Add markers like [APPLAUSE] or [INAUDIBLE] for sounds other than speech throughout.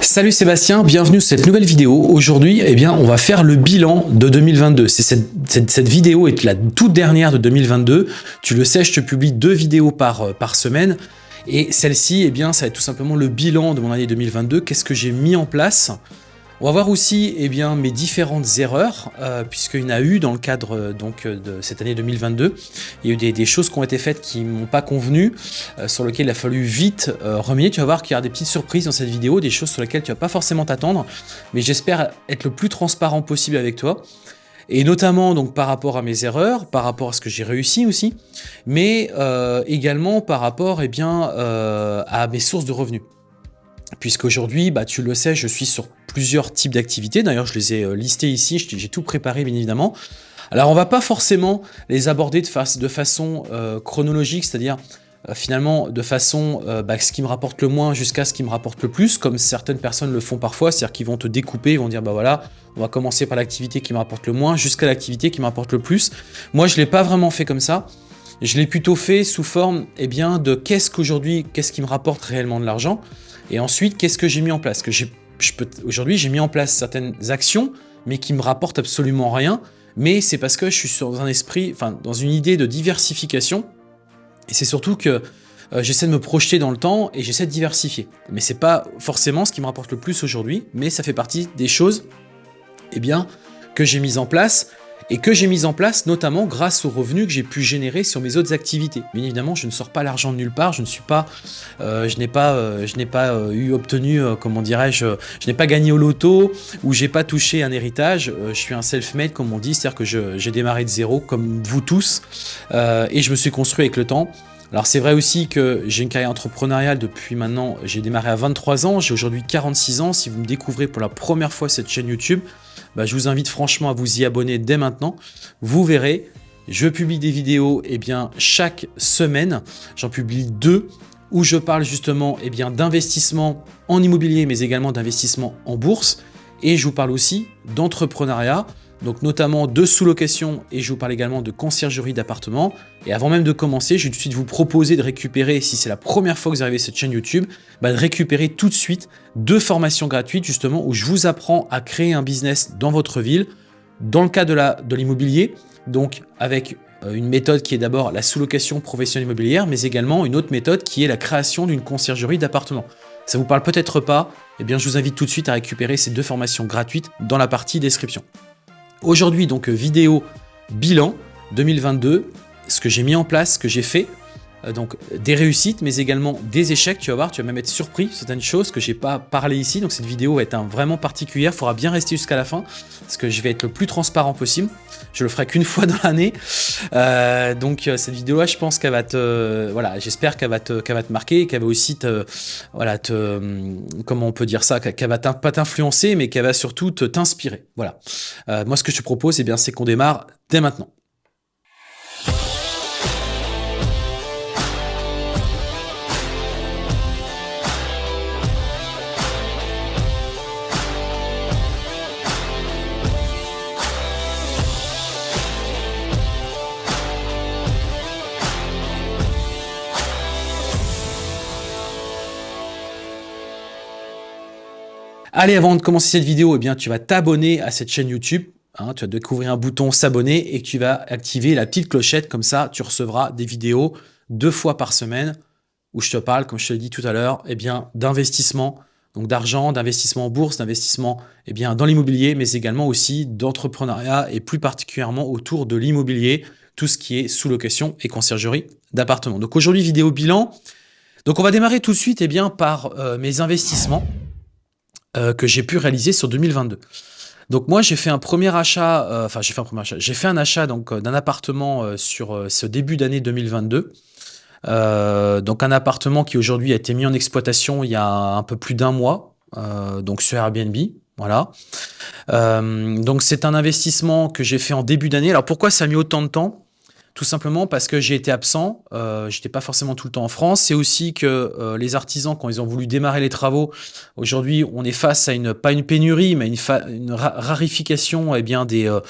Salut Sébastien, bienvenue sur cette nouvelle vidéo. Aujourd'hui, eh bien, on va faire le bilan de 2022. C'est cette, vidéo est la toute dernière de 2022. Tu le sais, je te publie deux vidéos par, euh, par semaine. Et celle-ci, eh bien, ça va être tout simplement le bilan de mon année 2022. Qu'est-ce que j'ai mis en place? On va voir aussi eh bien, mes différentes erreurs, euh, puisqu'il y en a eu dans le cadre euh, donc, euh, de cette année 2022. Il y a eu des, choses qui ont été faites qui ne m'ont pas convenu, sur lesquelles il a fallu vite remédier. Tu vas voir qu'il y aura des petites surprises dans cette vidéo, des choses sur lesquelles tu vas pas forcément t'attendre, mais j'espère être le plus transparent possible avec toi. Et notamment donc par rapport à mes erreurs, par rapport à ce que j'ai réussi aussi, mais également par rapport eh bien, à mes sources de revenus puisqu'aujourd'hui, bah, tu le sais, je suis sur plusieurs types d'activités. D'ailleurs, je les ai euh, listés ici, j'ai tout préparé, bien évidemment. Alors, on va pas forcément les aborder de, fa de façon euh, chronologique, c'est-à-dire euh, finalement de façon bah, ce qui me rapporte le moins jusqu'à ce qui me rapporte le plus, comme certaines personnes le font parfois, c'est-à-dire qu'ils vont te découper, ils vont dire, bah voilà, on va commencer par l'activité qui me rapporte le moins jusqu'à l'activité qui me rapporte le plus. Moi, je l'ai pas vraiment fait comme ça. Je l'ai plutôt fait sous forme eh bien, de qu'est-ce qu'aujourd'hui, qu'est-ce qui me rapporte réellement de l'argent et ensuite, qu'est-ce que j'ai mis en place que Aujourd'hui, j'ai mis en place certaines actions, mais qui me rapportent absolument rien. Mais c'est parce que je suis dans un esprit, dans une idée de diversification. Et c'est surtout que euh, j'essaie de me projeter dans le temps et j'essaie de diversifier. Mais c'est pas forcément ce qui me rapporte le plus aujourd'hui, mais ça fait partie des choses, eh bien, que j'ai mises en place et que j'ai mis en place notamment grâce aux revenus que j'ai pu générer sur mes autres activités. Bien évidemment, je ne sors pas l'argent de nulle part, je ne suis pas, euh, je n'ai pas, euh, je n'ai pas euh, eu obtenu, comment dirais-je, je n'ai pas gagné au loto ou j'ai pas touché un héritage. Je suis un self-made comme on dit, c'est-à-dire que j'ai démarré de zéro comme vous tous et je me suis construit avec le temps. Alors c'est vrai aussi que j'ai une carrière entrepreneuriale depuis maintenant, j'ai démarré à 23 ans, j'ai aujourd'hui 46 ans. Si vous me découvrez pour la première fois cette chaîne YouTube, bah, je vous invite franchement à vous y abonner dès maintenant. Vous verrez, je publie des vidéos eh chaque semaine. J'en publie deux où je parle justement eh d'investissement en immobilier, mais également d'investissement en bourse. Et je vous parle aussi d'entrepreneuriat, donc notamment de sous-location et je vous parle également de conciergerie d'appartements. Et avant même de commencer, je vais tout de suite vous proposer de récupérer, si c'est la première fois que vous arrivez à cette chaîne YouTube, bah de récupérer tout de suite deux formations gratuites justement où je vous apprends à créer un business dans votre ville, dans le cas de l'immobilier, donc avec euh, une méthode qui est d'abord la sous-location professionnelle immobilière, mais également une autre méthode qui est la création d'une conciergerie d'appartements. Ça vous parle peut-être pas, eh bien je vous invite tout de suite à récupérer ces deux formations gratuites dans la partie description. Aujourd'hui, donc, euh, vidéo bilan 2022, ce que j'ai mis en place, ce que j'ai fait, donc des réussites, mais également des échecs. Tu vas voir, tu vas même être surpris certaines choses que j'ai pas parlé ici. Donc cette vidéo va être vraiment particulière. Faudra bien rester jusqu'à la fin parce que je vais être le plus transparent possible. Je le ferai qu'une [LAUGHS] fois dans l'année. Euh, donc euh, cette vidéo-là, je pense qu'elle va te, voilà, j'espère qu'elle va te, qu'elle va te marquer, qu'elle va aussi te, voilà, te, comment on peut dire ça, qu'elle va pas t'influencer, mais qu'elle va surtout t'inspirer. Voilà. Euh, moi, ce que je te propose, eh bien, c'est qu'on démarre dès maintenant. Allez, avant de commencer cette vidéo, eh bien, tu vas t'abonner à cette chaîne YouTube. Hein, tu vas découvrir un bouton s'abonner et tu vas activer la petite clochette. Comme ça, tu recevras des vidéos deux fois par semaine où je te parle, comme je te l'ai dit tout à l'heure, eh d'investissement, donc d'argent, d'investissement en bourse, d'investissement eh dans l'immobilier, mais également aussi d'entrepreneuriat et plus particulièrement autour de l'immobilier, tout ce qui est sous-location et conciergerie d'appartements. Donc aujourd'hui, vidéo bilan. Donc on va démarrer tout de suite eh bien, par euh, mes investissements euh, que j'ai pu réaliser sur 2022. Donc moi j'ai fait un premier achat, euh, enfin j'ai fait un premier achat, j'ai fait un achat donc euh, d'un appartement sur ce début d'année 2022. donc un appartement qui aujourd'hui a été mis en exploitation il y a un peu plus d'un mois, donc sur Airbnb. Voilà. donc c'est un investissement que j'ai fait en début d'année. Alors pourquoi ça a mis autant de temps? Tout simplement parce que j'ai été absent, euh, j'étais pas forcément tout le temps en France. C'est aussi que euh, les artisans, quand ils ont voulu démarrer les travaux, aujourd'hui, on est face à une pas une pénurie, mais une, une rarification, eh bien des, euh,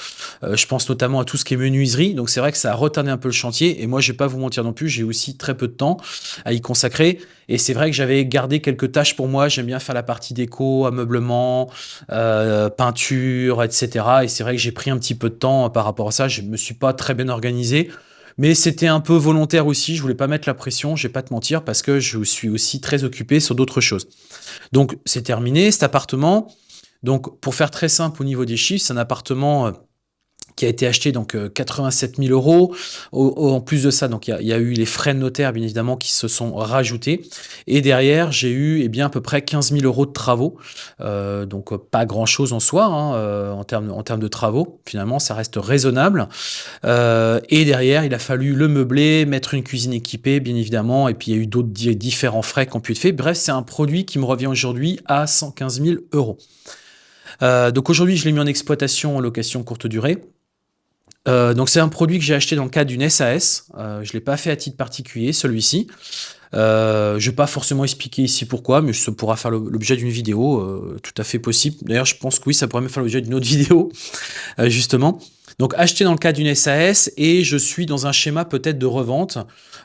euh, je pense notamment à tout ce qui est menuiserie. Donc c'est vrai que ça a retardé un peu le chantier. Et moi, je vais pas vous mentir non plus, j'ai aussi très peu de temps à y consacrer. Et c'est vrai que j'avais gardé quelques tâches pour moi. J'aime bien faire la partie déco, ameublement, euh, peinture, etc. Et c'est vrai que j'ai pris un petit peu de temps par rapport à ça. Je me suis pas très bien organisé. Mais c'était un peu volontaire aussi, je voulais pas mettre la pression, je vais pas te mentir, parce que je suis aussi très occupé sur d'autres choses. Donc c'est terminé, cet appartement. Donc pour faire très simple au niveau des chiffres, c'est un appartement euh, qui a été acheté donc 87 euh, 000 euros. en plus de ça, il y, a eu les frais de notaire bien évidemment qui se sont rajoutés. Et derrière, j'ai eu eh bien à peu près 15 000 euros de travaux. Euh, donc euh, pas grand chose en soi hein, en termes en termes de travaux. Finalement, ça reste raisonnable. et derrière, il a fallu le meubler, mettre une cuisine équipée bien évidemment. Et puis il y a eu d'autres différents frais qui ont pu être faits. Bref, c'est un produit qui me revient aujourd'hui à 115 000 euros. donc aujourd'hui, je l'ai mis en exploitation en location courte durée. Euh, donc c'est un produit que j'ai acheté dans le cadre d'une SAS. Euh, je ne l'ai pas fait à titre particulier, celui-ci. Euh, je ne vais pas forcément expliquer ici pourquoi, mais ça pourra faire l'objet d'une vidéo, euh, tout à fait possible. D'ailleurs, je pense que oui, ça pourrait même faire l'objet d'une autre [LAUGHS] vidéo, justement. Donc acheté dans le cadre d'une SAS et je suis dans un schéma peut-être de revente,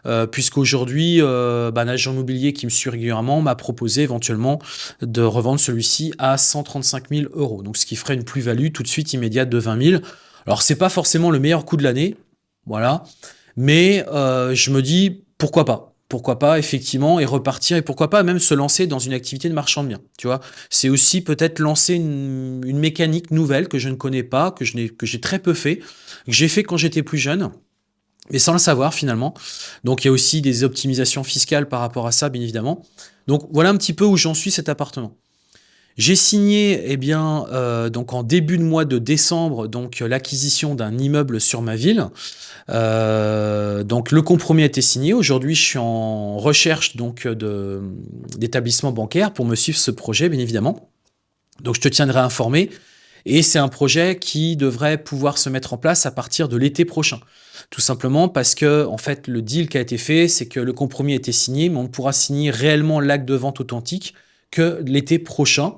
euh, puisqu'aujourd'hui, bah, un agent immobilier qui me suit régulièrement m'a proposé éventuellement de revendre celui-ci à 135 000 euros. Donc ce qui ferait une plus-value tout de suite immédiate de 20 000 alors, c'est pas forcément le meilleur coup de l'année, voilà. Mais euh, je me dis, pourquoi pas? Pourquoi pas effectivement et repartir et pourquoi pas même se lancer dans une activité de marchand de biens tu vois? C'est aussi peut-être lancer une, mécanique nouvelle que je ne connais pas que que j'ai très peu fait que j'ai fait quand j'étais plus jeune mais sans le savoir finalement. Donc il y a aussi des optimisations fiscales par rapport à ça bien évidemment. Donc voilà un petit peu où j'en suis cet appartement j'ai signé, eh bien, euh, donc en début de mois de décembre, donc l'acquisition d'un immeuble sur ma ville. Euh, donc le compromis a été signé. Aujourd'hui, je suis en recherche donc d'établissement bancaire pour me suivre ce projet, bien évidemment. Donc je te tiendrai informé. Et c'est un projet qui devrait pouvoir se mettre en place à partir de l'été prochain. Tout simplement parce que, en fait, le deal qui a été fait, c'est que le compromis a été signé, mais on pourra signer réellement l'acte de vente authentique que l'été prochain.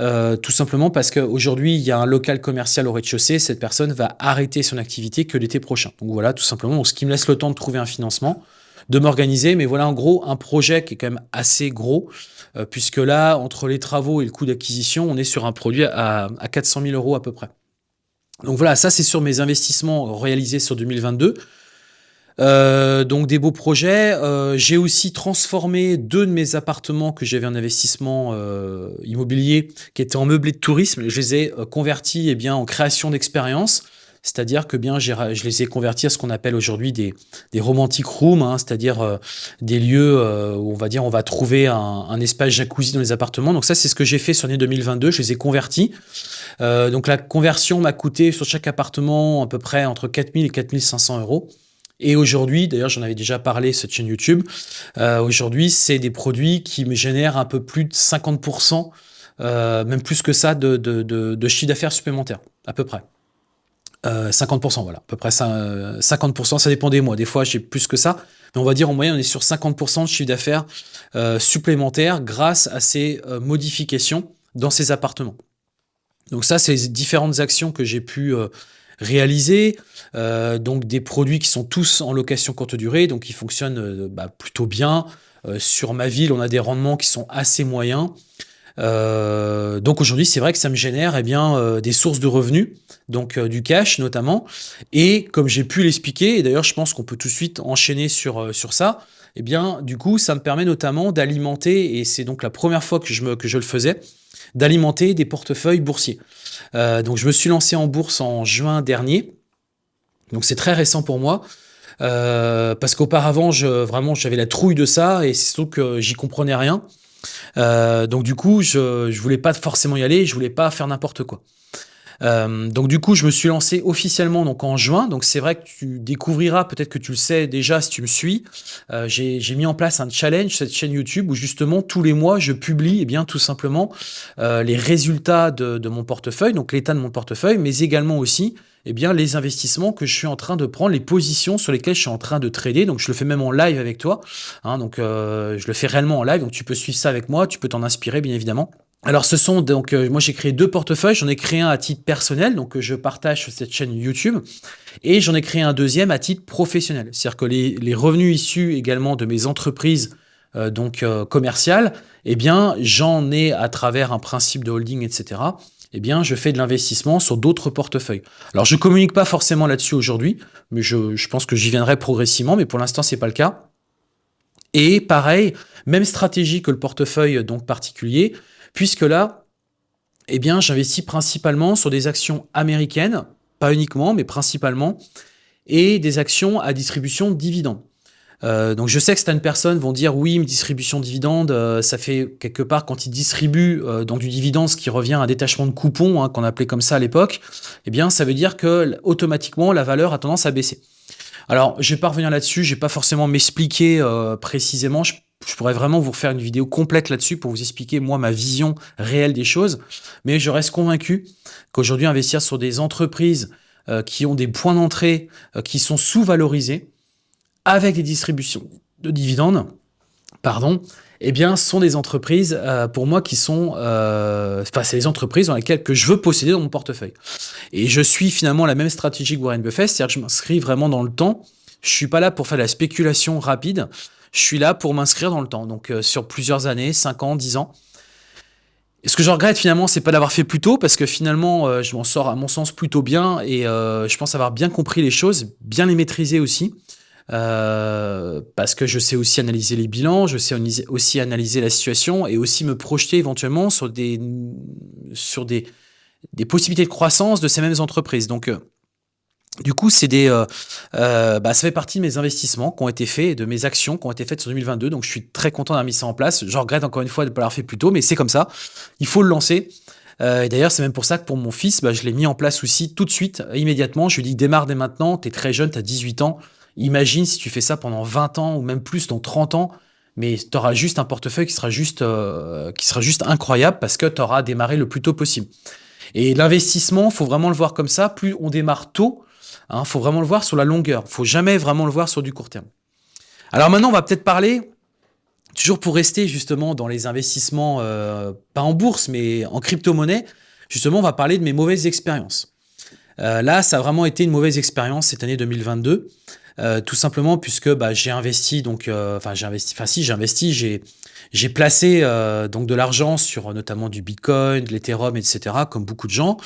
Euh, tout simplement parce qu'aujourd'hui, il y a un local commercial au rez-de-chaussée, cette personne va arrêter son activité que l'été prochain. Donc voilà, tout simplement, ce qui me laisse le temps de trouver un financement, de m'organiser, mais voilà en gros un projet qui est quand même assez gros, euh, puisque là, entre les travaux et le coût d'acquisition, on est sur un produit à, à 400 000 euros à peu près. Donc voilà, ça c'est sur mes investissements réalisés sur 2022. Euh, donc des beaux projets. Euh, j'ai aussi transformé deux de mes appartements que j'avais en investissement euh, immobilier, qui étaient en meublé de tourisme. Je les ai convertis eh bien, en création d'expérience. C'est-à-dire que bien, je les ai convertis à ce qu'on appelle aujourd'hui des, des romantic rooms, hein, c'est-à-dire des lieux où on va dire on va trouver un, un, espace jacuzzi dans les appartements. Donc ça, c'est ce que j'ai fait sur l'année 2022. Je les ai convertis. donc la conversion m'a coûté sur chaque appartement à peu près entre 4000 et 4500 euros. Et aujourd'hui, d'ailleurs j'en avais déjà parlé cette chaîne YouTube, euh, aujourd'hui c'est des produits qui me génèrent un peu plus de 50%, euh, même plus que ça, de, chiffre d'affaires supplémentaire, à peu près. 50%, euh, voilà, à peu près 50%, ça dépend des mois. Des fois, j'ai plus que ça, mais on va dire en moyenne, on est sur 50% de chiffre d'affaires supplémentaire grâce à ces modifications dans ces appartements. Donc ça, c'est différentes actions que j'ai pu réaliser, euh, donc des produits qui sont tous en location courte durée, donc qui fonctionnent euh, bah, plutôt bien. Euh, sur ma ville, on a des rendements qui sont assez moyens. donc aujourd'hui, c'est vrai que ça me génère eh bien, des sources de revenus, donc du cash notamment. Et comme j'ai pu l'expliquer, et d'ailleurs je pense qu'on peut tout de suite enchaîner sur, sur ça, eh bien du coup ça me permet notamment d'alimenter, et c'est donc la première fois que je, me, que je le faisais, d'alimenter des portefeuilles boursiers. Donc je me suis lancé en bourse en juin dernier, donc c'est très récent pour moi. Euh, parce qu'auparavant, je, vraiment, j'avais la trouille de ça et c'est surtout que j'y comprenais rien. Euh, donc du coup, je, je voulais pas forcément y aller, je voulais pas faire n'importe quoi. Euh, donc du coup, je me suis lancé officiellement donc en juin. Donc c'est vrai que tu découvriras, peut-être que tu le sais déjà si tu me suis. J'ai mis en place un challenge cette chaîne YouTube où justement tous les mois je publie, eh bien tout simplement les résultats de mon portefeuille, donc l'état de mon portefeuille, mais également aussi eh bien, les investissements que je suis en train de prendre, les positions sur lesquelles je suis en train de trader. Donc, je le fais même en live avec toi. Hein, donc, euh, je le fais réellement en live. Donc, tu peux suivre ça avec moi. Tu peux t'en inspirer, bien évidemment. Alors, ce sont donc, euh, moi j'ai créé deux portefeuilles. J'en ai créé un à titre personnel, donc je partage sur cette chaîne YouTube, et j'en ai créé un deuxième à titre professionnel. C'est-à-dire que les, revenus issus également de mes entreprises euh, donc commerciales, eh bien, j'en ai à travers un principe de holding, etc eh bien, je fais de l'investissement sur d'autres portefeuilles. Alors, je communique pas forcément là-dessus aujourd'hui, mais je, pense que j'y viendrai progressivement, mais pour l'instant, c'est pas le cas. Et pareil, même stratégie que le portefeuille donc particulier, puisque là, eh bien, j'investis principalement sur des actions américaines, pas uniquement, mais principalement, et des actions à distribution de dividendes. Euh, donc je sais que certaines personnes vont dire oui, une distribution de dividendes, euh, ça fait quelque part quand ils distribuent euh, donc du dividende, ce qui revient à un détachement de coupons, hein, qu'on appelait comme ça à l'époque, eh bien ça veut dire que automatiquement la valeur a tendance à baisser. Alors je vais pas revenir là-dessus, je vais pas forcément m'expliquer précisément. Je, je, pourrais vraiment vous refaire une vidéo complète là-dessus pour vous expliquer moi ma vision réelle des choses, mais je reste convaincu qu'aujourd'hui investir sur des entreprises qui ont des points d'entrée qui sont sous-valorisés, avec des distributions de dividendes, pardon, eh bien, sont des entreprises, euh, pour moi, qui sont... Euh, enfin, c'est les entreprises dans lesquelles que je veux posséder dans mon portefeuille. Et je suis finalement la même stratégie que Warren Buffett, c'est-à-dire que je m'inscris vraiment dans le temps. Je suis pas là pour faire de la spéculation rapide, je suis là pour m'inscrire dans le temps, donc euh, sur plusieurs années, 5 ans, 10 ans. Et ce que je regrette finalement, c'est pas d'avoir fait plus tôt, parce que finalement, je m'en sors à mon sens plutôt bien, et je pense avoir bien compris les choses, bien les maîtriser aussi. Euh, parce que je sais aussi analyser les bilans, je sais aussi analyser la situation et aussi me projeter éventuellement sur des, sur des, des possibilités de croissance de ces mêmes entreprises. Donc, euh, du coup, c'est des, euh, bah, ça fait partie de mes investissements qui ont été faits, de mes actions qui ont été faites sur 2022. Donc, je suis très content d'avoir mis ça en place. Je regrette encore une fois de ne pas l'avoir fait plus tôt, mais c'est comme ça. Il faut le lancer. et d'ailleurs, c'est même pour ça que pour mon fils, bah, je l'ai mis en place aussi tout de suite, immédiatement. Je lui dis, démarre dès maintenant, tu es très jeune, tu as 18 ans. Imagine si tu fais ça pendant 20 ans ou même plus, dans 30 ans, mais tu auras juste un portefeuille qui sera juste, euh, qui sera juste incroyable parce que tu auras démarré le plus tôt possible. Et l'investissement, faut vraiment le voir comme ça. Plus on démarre tôt, il hein, faut vraiment le voir sur la longueur. faut jamais vraiment le voir sur du court terme. Alors maintenant, on va peut-être parler, toujours pour rester justement dans les investissements, euh, pas en bourse, mais en crypto-monnaie, justement, on va parler de mes mauvaises expériences. Euh, là, ça a vraiment été une mauvaise expérience cette année 2022. Euh, tout simplement puisque bah, j'ai investi donc euh, enfin j'ai investi enfin si j'ai investi j'ai j'ai placé euh, donc de l'argent sur notamment du Bitcoin, de l'Ethereum, etc. comme beaucoup de gens.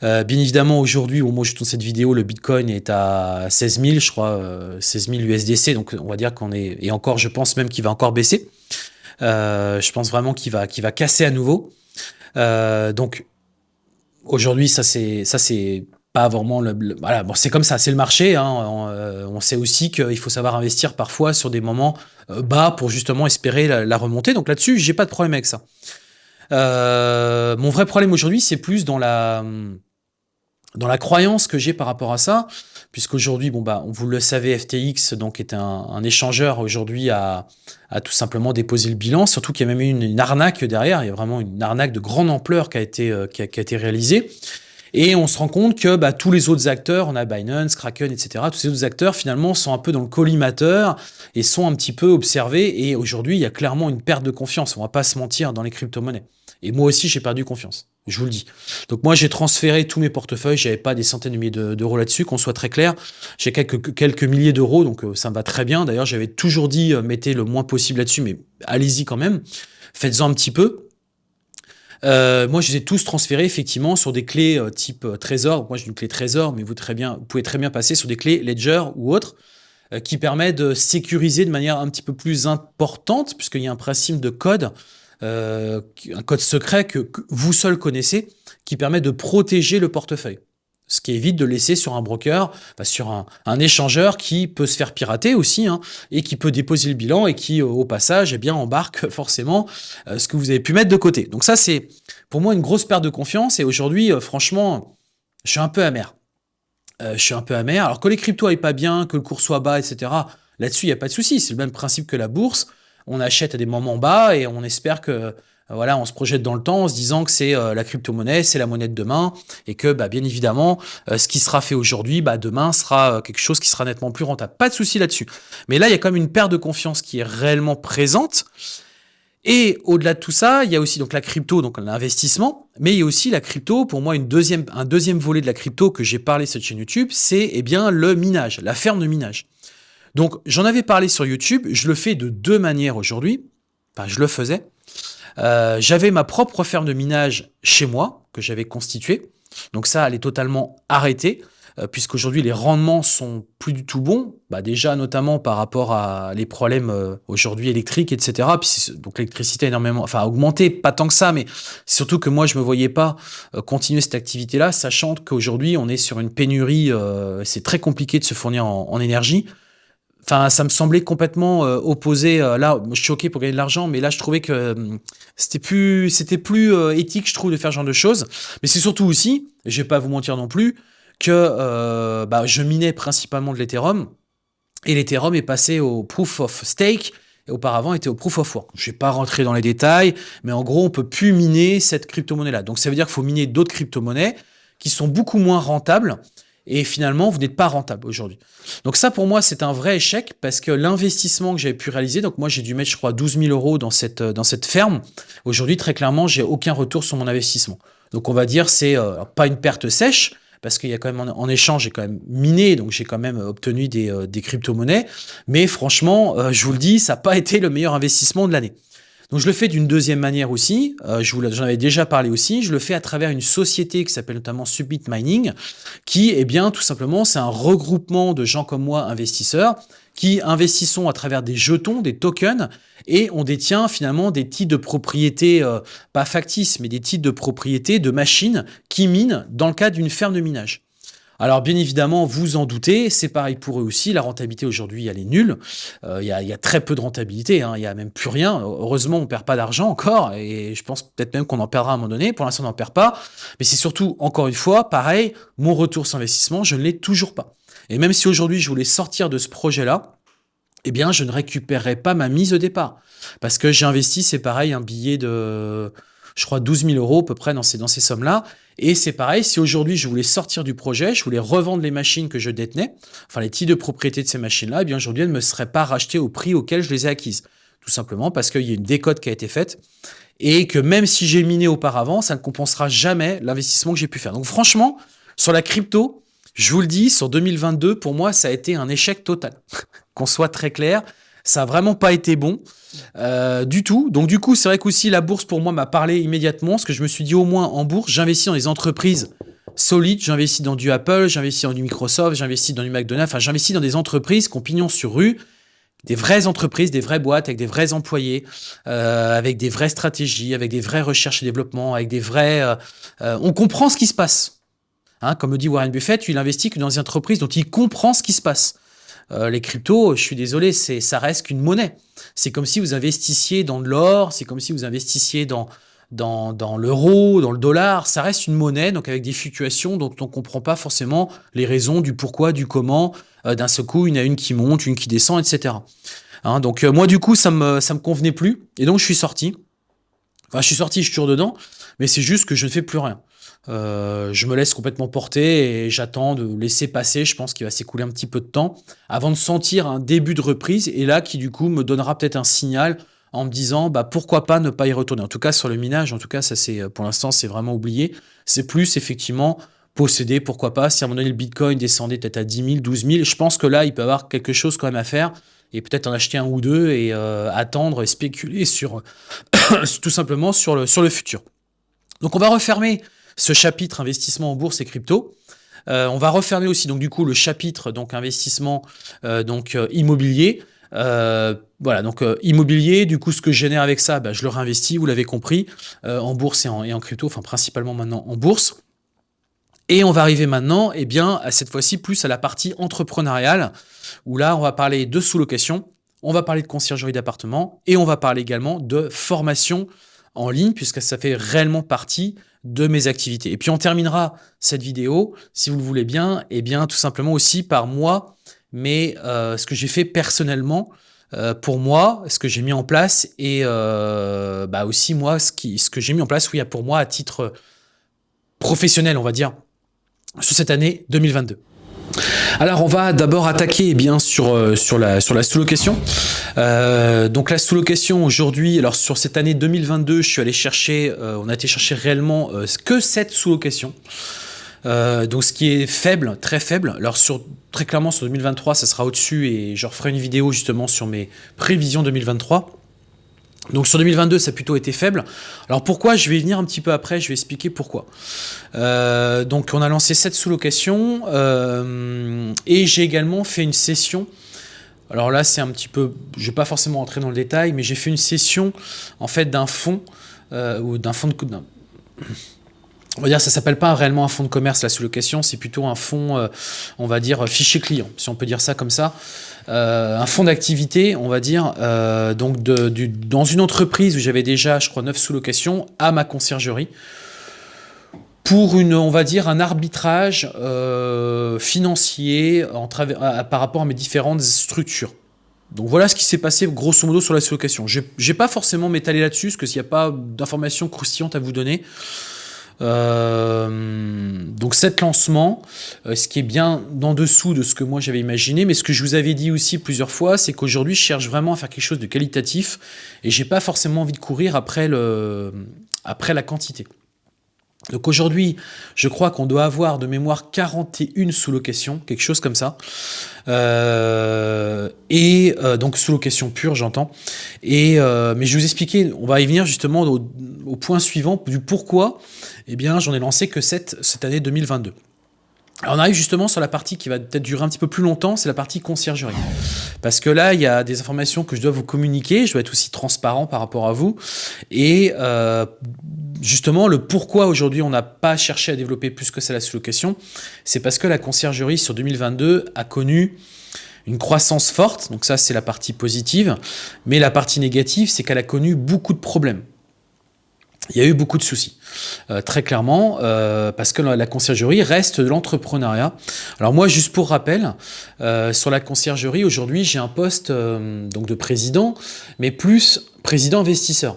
bien évidemment aujourd'hui au moment où je tourne cette vidéo, le Bitcoin est à 16 000, je crois 16 000 USDC, donc on va dire qu'on est et encore je pense même qu'il va encore baisser. je pense vraiment qu'il va qu'il va casser à nouveau. donc aujourd'hui ça c'est ça c'est pas vraiment le, voilà. Bon c'est comme ça c'est le marché hein, euh, on, sait aussi qu'il faut savoir investir parfois sur des moments euh, bas pour justement espérer la, remontée. Donc là-dessus j'ai pas de problème avec ça. Euh, mon vrai problème aujourd'hui c'est plus dans la dans la croyance que j'ai par rapport à ça puisqu'aujourd'hui bon bah vous le savez FTX donc est un, échangeur aujourd'hui à, à, tout simplement déposer le bilan surtout qu'il y a même eu une, arnaque derrière. Il y a vraiment une arnaque de grande ampleur qui a été qui a, qui a été réalisée et on se rend compte que bah, tous les autres acteurs, on a Binance, Kraken, etc., tous ces autres acteurs finalement sont un peu dans le collimateur et sont un petit peu observés. Et aujourd'hui, il y a clairement une perte de confiance. On va pas se mentir dans les crypto-monnaies. Et moi aussi, j'ai perdu confiance. Je vous le dis. Donc moi, j'ai transféré tous mes portefeuilles. J'avais pas des centaines de milliers d'euros là-dessus, qu'on soit très clair. J'ai quelques, quelques milliers d'euros, donc euh, ça me va très bien. D'ailleurs, j'avais toujours dit, euh, mettez le moins possible là-dessus, mais allez-y quand même. Faites-en un petit peu. Euh, moi, je les ai tous transférés effectivement sur des clés euh, type euh, Trésor. Moi, j'ai une clé Trésor, mais vous, très bien, vous pouvez très bien passer sur des clés Ledger ou autres qui permet de sécuriser de manière un petit peu plus importante, puisqu'il y a un principe de code, un code secret que, vous seul connaissez, qui permet de protéger le portefeuille ce qui évite de laisser sur un broker, sur un, échangeur qui peut se faire pirater aussi, hein, et qui peut déposer le bilan et qui, au passage, eh bien, embarque [LAUGHS] forcément euh, ce que vous avez pu mettre de côté. Donc ça, c'est pour moi une grosse perte de confiance. Et aujourd'hui, euh, franchement, je suis un peu amer. je suis un peu amer. Alors que les cryptos aillent pas bien, que le cours soit bas, etc. Là-dessus, il n'y a pas de souci. C'est le même principe que la bourse. On achète à des moments bas et on espère que voilà, on se projette dans le temps en se disant que c'est la crypto-monnaie, c'est la monnaie de demain, et que bah, bien évidemment, ce qui sera fait aujourd'hui, bah, demain sera quelque chose qui sera nettement plus rentable. Pas de souci là-dessus. Mais là, il y a quand même une perte de confiance qui est réellement présente. Et au-delà de tout ça, il y a aussi donc la crypto, donc l'investissement, mais il y a aussi la crypto. Pour moi, une deuxième, un deuxième volet de la crypto que j'ai parlé sur cette chaîne YouTube, c'est eh bien le minage, la ferme de minage. Donc j'en avais parlé sur YouTube, je le fais de deux manières aujourd'hui. Enfin, je le faisais. Euh, j'avais ma propre ferme de minage chez moi que j'avais constituée. Donc ça, elle est totalement arrêtée. Euh, puisqu'aujourd'hui les rendements sont plus du tout bons, bah déjà notamment par rapport à les problèmes euh, aujourd'hui électriques, etc. Donc l'électricité a énormément, enfin augmenté, pas tant que ça, mais surtout que moi je me voyais pas continuer cette activité-là, sachant qu'aujourd'hui on est sur une pénurie, c'est très compliqué de se fournir en, énergie. Enfin, ça me semblait complètement opposé. là, je suis pour gagner de l'argent, mais là, je trouvais que c'était plus, c'était plus éthique, je trouve, de faire ce genre de choses. Mais c'est surtout aussi, je vais pas vous mentir non plus, que euh, bah, je minais principalement de l'Ethereum, et l'Ethereum est passé au Proof of Stake, et auparavant était au Proof of Work. Je vais pas rentrer dans les détails, mais en gros, on peut plus miner cette crypto-monnaie-là. Donc ça veut dire qu'il faut miner d'autres crypto-monnaies qui sont beaucoup moins rentables, et finalement, vous n'êtes pas rentable aujourd'hui. Donc ça, pour moi, c'est un vrai échec, parce que l'investissement que j'avais pu réaliser, donc moi, j'ai dû mettre, je crois, 12 000 euros dans cette, dans cette ferme. Aujourd'hui, très clairement, j'ai aucun retour sur mon investissement. Donc on va dire, c'est euh, pas une perte sèche, parce qu'il y a quand même en, échange, j'ai quand même miné, donc j'ai quand même obtenu des, euh, des crypto-monnaies. Mais franchement, euh, je vous le dis, ça n'a pas été le meilleur investissement de l'année. Donc je le fais d'une deuxième manière aussi, euh, je vous j'en avais déjà parlé aussi, je le fais à travers une société qui s'appelle notamment Subit Mining, qui eh bien tout simplement c'est un regroupement de gens comme moi investisseurs qui investissons à travers des jetons, des tokens, et on détient finalement des titres de propriété, euh, pas factices, mais des titres de propriété de machines qui minent dans le cadre d'une ferme de minage. Alors bien évidemment, vous en doutez, c'est pareil pour eux aussi, la rentabilité aujourd'hui elle est nulle, euh, il y, a, très peu de rentabilité, hein. il n'y a même plus rien, heureusement on ne perd pas d'argent encore, et je pense peut-être même qu'on en perdra à un moment donné, pour l'instant on n'en perd pas, mais c'est surtout, encore une fois, pareil, mon retour sur investissement, je ne l'ai toujours pas. Et même si aujourd'hui je voulais sortir de ce projet-là, eh bien je ne récupérerai pas ma mise au départ, parce que j'ai investi, c'est pareil, un billet de je crois 12 000 euros à peu près dans ces, dans ces sommes-là. Et c'est pareil, si aujourd'hui je voulais sortir du projet, je voulais revendre les machines que je détenais, enfin les titres de propriété de ces machines-là, eh bien aujourd'hui elles ne me seraient pas rachetées au prix auquel je les ai acquises. Tout simplement parce qu'il y a une décote qui a été faite et que même si j'ai miné auparavant, ça ne compensera jamais l'investissement que j'ai pu faire. Donc franchement, sur la crypto, je vous le dis, sur 2022, pour moi, ça a été un échec total. [LAUGHS] Qu'on soit très clair, ça n'a vraiment pas été bon euh, du tout. Donc du coup, c'est vrai qu'aussi la bourse pour moi m'a parlé immédiatement, parce que je me suis dit au moins en bourse, j'investis dans des entreprises solides, j'investis dans du Apple, j'investis dans du Microsoft, j'investis dans du McDonald's, enfin j'investis dans des entreprises qui ont pignon sur rue, des vraies entreprises, des vraies boîtes avec des vrais employés, euh, avec des vraies stratégies, avec des vraies recherches et développement, avec des vrais... Euh, on comprend ce qui se passe. Hein, comme le dit Warren Buffett, il investit que dans des entreprises dont il comprend ce qui se passe. Euh, les cryptos, je suis désolé, ça reste qu'une monnaie. C'est comme si vous investissiez dans de l'or, c'est comme si vous investissiez dans, l'euro, dans le dollar, ça reste une monnaie, donc avec des fluctuations dont on ne comprend pas forcément les raisons du pourquoi, du comment. Euh, d'un seul coup, en a une qui monte, une qui descend, etc. Hein, donc euh, moi, du coup, ça me, ça me convenait plus, et donc je suis sorti. Enfin, je suis sorti, je suis toujours dedans, mais c'est juste que je ne fais plus rien. Euh, je me laisse complètement porter et j'attends de laisser passer. Je pense qu'il va s'écouler un petit peu de temps avant de sentir un début de reprise et là qui du coup me donnera peut-être un signal en me disant bah pourquoi pas ne pas y retourner. En tout cas sur le minage, en tout cas ça c'est pour l'instant c'est vraiment oublié. C'est plus effectivement posséder, pourquoi pas. Si à un moment donné le Bitcoin descendait peut-être à 10 000, 12 000, je pense que là il peut y avoir quelque chose quand même à faire et peut-être en acheter un ou deux et euh, attendre et spéculer sur [COUGHS] tout simplement sur le, sur le futur. Donc on va refermer ce chapitre investissement en bourse et crypto. Euh, on va refermer aussi donc du coup le chapitre donc investissement euh, donc euh, immobilier. voilà donc immobilier. Du coup ce que je génère avec ça, bah, je le réinvestis. Vous l'avez compris en bourse et en, crypto, enfin principalement maintenant en bourse. Et on va arriver maintenant, eh bien à cette fois-ci plus à la partie entrepreneuriale où là on va parler de sous-location, on va parler de conciergerie d'appartement et on va parler également de formation en ligne puisque ça fait réellement partie de mes activités. Et puis on terminera cette vidéo, si vous le voulez bien, et bien tout simplement aussi par moi, mais euh, ce que j'ai fait personnellement euh, pour moi, ce que j'ai mis en place et euh, bah aussi moi ce que j'ai mis en place, oui, pour moi à titre professionnel, on va dire, sur cette année 2022. Alors on va d'abord attaquer bien sur euh, sur la sous-location. Euh, donc la sous-location aujourd'hui, alors sur cette année 2022, je suis allé chercher, euh, on a été chercher réellement que cette sous-location. donc ce qui est faible, très faible. Alors sur très clairement sur 2023, ça sera au-dessus et je referai une vidéo justement sur mes prévisions 2023. Donc sur 2022, ça a plutôt été faible. Alors pourquoi? Je vais y venir un petit peu après, je vais expliquer pourquoi. Euh, donc on a lancé cette sous-location euh, et j'ai également fait une session. Alors là, c'est un petit peu, je vais pas forcément entrer dans le détail, mais j'ai fait une session en fait d'un fonds euh, ou d'un fonds de on va dire, ça s'appelle pas réellement un fonds de commerce, la sous-location, c'est plutôt un fonds, on va dire, fichier client, si on peut dire ça comme ça. Euh, un fonds d'activité, on va dire, euh, donc dans une entreprise où j'avais déjà, je crois, 9 sous-locations, à ma conciergerie, pour une, on va dire, un arbitrage euh, financier par rapport à mes différentes structures. Donc voilà ce qui s'est passé grosso modo sur la sous-location. Je n'ai pas forcément m'étaler là-dessus, parce qu'il n'y a pas d'informations croustillantes à vous donner. Euh, donc cet lancement, euh, ce qui est bien en dessous de ce que moi j'avais imaginé, mais ce que je vous avais dit aussi plusieurs fois, c'est qu'aujourd'hui je cherche vraiment à faire quelque chose de qualitatif et j'ai pas forcément envie de courir après, le, après la quantité. Donc aujourd'hui, je crois qu'on doit avoir de mémoire 41 sous-locations, quelque chose comme ça. Euh, et euh, donc sous-location pure, j'entends. Et euh, mais je vais vous expliquer, on va y venir justement au, point suivant du pourquoi. Eh bien, j'en ai lancé que cette, cette année 2022. On arrive justement sur la partie qui va peut-être durer un petit peu plus longtemps, c'est la partie conciergerie. Parce que là, il y a des informations que je dois vous communiquer, je dois être aussi transparent par rapport à vous. Et euh, justement, le pourquoi aujourd'hui on n'a pas cherché à développer plus que ça la sous-location, c'est parce que la conciergerie sur 2022 a connu une croissance forte, donc ça c'est la partie positive, mais la partie négative, c'est qu'elle a connu beaucoup de problèmes il y a eu beaucoup de soucis, euh, très clairement, euh, parce que la, conciergerie reste de l'entrepreneuriat. Alors moi, juste pour rappel, euh, sur la conciergerie, aujourd'hui, j'ai un poste donc de président, mais plus président investisseur.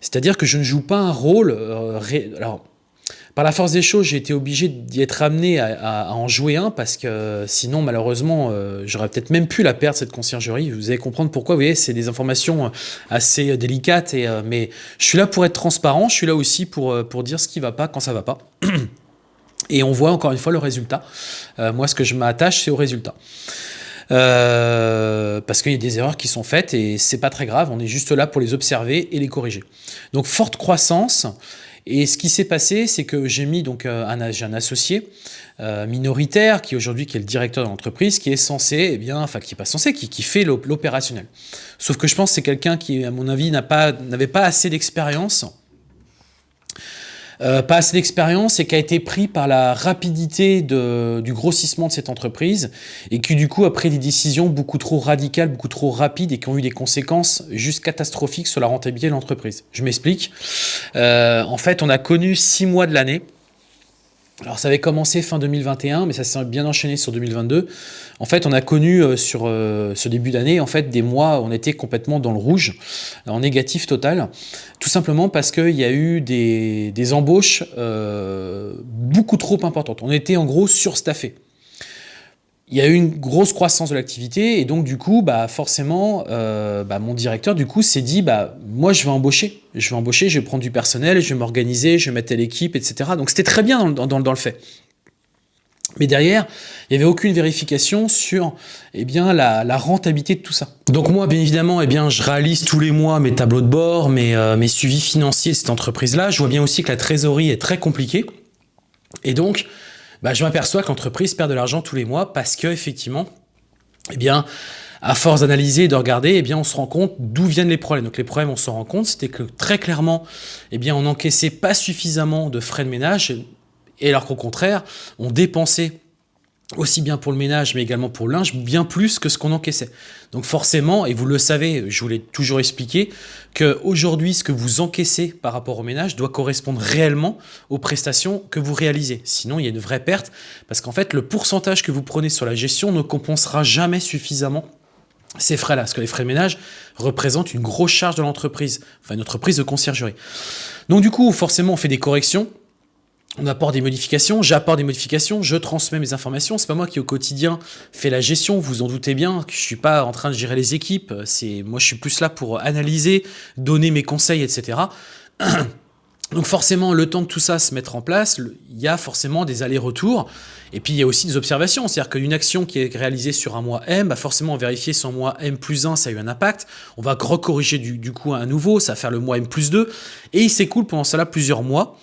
C'est-à-dire que je ne joue pas un rôle... alors, par la force des choses, j'ai été obligé d'y être amené à, en jouer un parce que sinon, malheureusement, euh, j'aurais peut-être même pu la perdre, cette conciergerie. Vous allez comprendre pourquoi. Vous voyez, c'est des informations euh, assez délicates. Euh, mais je suis là pour être transparent. Je suis là aussi pour, pour dire ce qui ne va pas quand ça ne va pas. [CLEARS THROAT] Et on voit encore une fois le résultat. moi, ce que je m'attache, c'est au résultat. parce qu'il y a des erreurs qui sont faites et c'est pas très grave, on est juste là pour les observer et les corriger. Donc forte croissance, et ce qui s'est passé, c'est que j'ai mis donc euh, un, un associé euh, minoritaire qui aujourd'hui qui est le directeur de l'entreprise, qui est censé, eh bien, enfin qui est pas censé, qui, qui fait l'opérationnel. Sauf que je pense que c'est quelqu'un qui, à mon avis, n'avait pas, pas assez d'expérience euh, pas assez d'expérience et qui a été pris par la rapidité du grossissement de cette entreprise et qui du coup a pris des décisions beaucoup trop radicales, beaucoup trop rapides et qui ont eu des conséquences juste catastrophiques sur la rentabilité de l'entreprise. Je m'explique. Euh, en fait, on a connu six mois de l'année alors ça avait commencé fin 2021, mais ça s'est bien enchaîné sur 2022. En fait, on a connu euh, sur euh, ce début d'année en fait des mois où on était complètement dans le rouge, en négatif total, tout simplement parce qu'il y a eu des, embauches euh, beaucoup trop importantes. On était en gros surstaffé il y a eu une grosse croissance de l'activité et donc du coup, bah, forcément, euh, bah, mon directeur du coup s'est dit, bah, moi je vais embaucher, je vais embaucher, je vais prendre du personnel, je vais m'organiser, je vais mettre à l'équipe, etc. Donc c'était très bien dans, le fait. Mais derrière, il n'y avait aucune vérification sur eh bien, la, rentabilité de tout ça. Donc moi, bien évidemment, eh bien, je réalise tous les mois mes tableaux de bord, mes, euh, suivis financiers de cette entreprise-là. Je vois bien aussi que la trésorerie est très compliquée. Et donc, bah, je m'aperçois que l'entreprise perd de l'argent tous les mois parce que effectivement, eh bien, à force d'analyser et de regarder, eh bien, on se rend compte d'où viennent les problèmes. Donc les problèmes, on s'en rend compte, c'était que très clairement, eh bien, on n'encaissait pas suffisamment de frais de ménage, et alors qu'au contraire, on dépensait aussi bien pour le ménage, mais également pour le linge, bien plus que ce qu'on encaissait. Donc forcément, et vous le savez, je vous l'ai toujours expliqué, qu'aujourd'hui, ce que vous encaissez par rapport au ménage doit correspondre réellement aux prestations que vous réalisez. Sinon, il y a une vraie perte, parce qu'en fait, le pourcentage que vous prenez sur la gestion ne compensera jamais suffisamment ces frais-là, parce que les frais de ménage représentent une grosse charge de l'entreprise, enfin une entreprise de conciergerie. Donc du coup, forcément, on fait des corrections, on apporte des modifications, j'apporte des modifications, je transmets mes informations. C'est pas moi qui au quotidien fais la gestion, vous en doutez bien, que je suis pas en train de gérer les équipes. C'est moi, je suis plus là pour analyser, donner mes conseils, etc. [CLEARS THROAT] Donc forcément, le temps que tout ça se mette en place, il y a forcément des allers-retours. Et puis il y a aussi des observations, c'est-à-dire qu'une action qui est réalisée sur un mois M, bah forcément vérifier si en mois M plus 1, ça a eu un impact. On va recorriger du, du coup à nouveau, ça va faire le mois M plus 2. Et il s'écoule pendant cela plusieurs mois.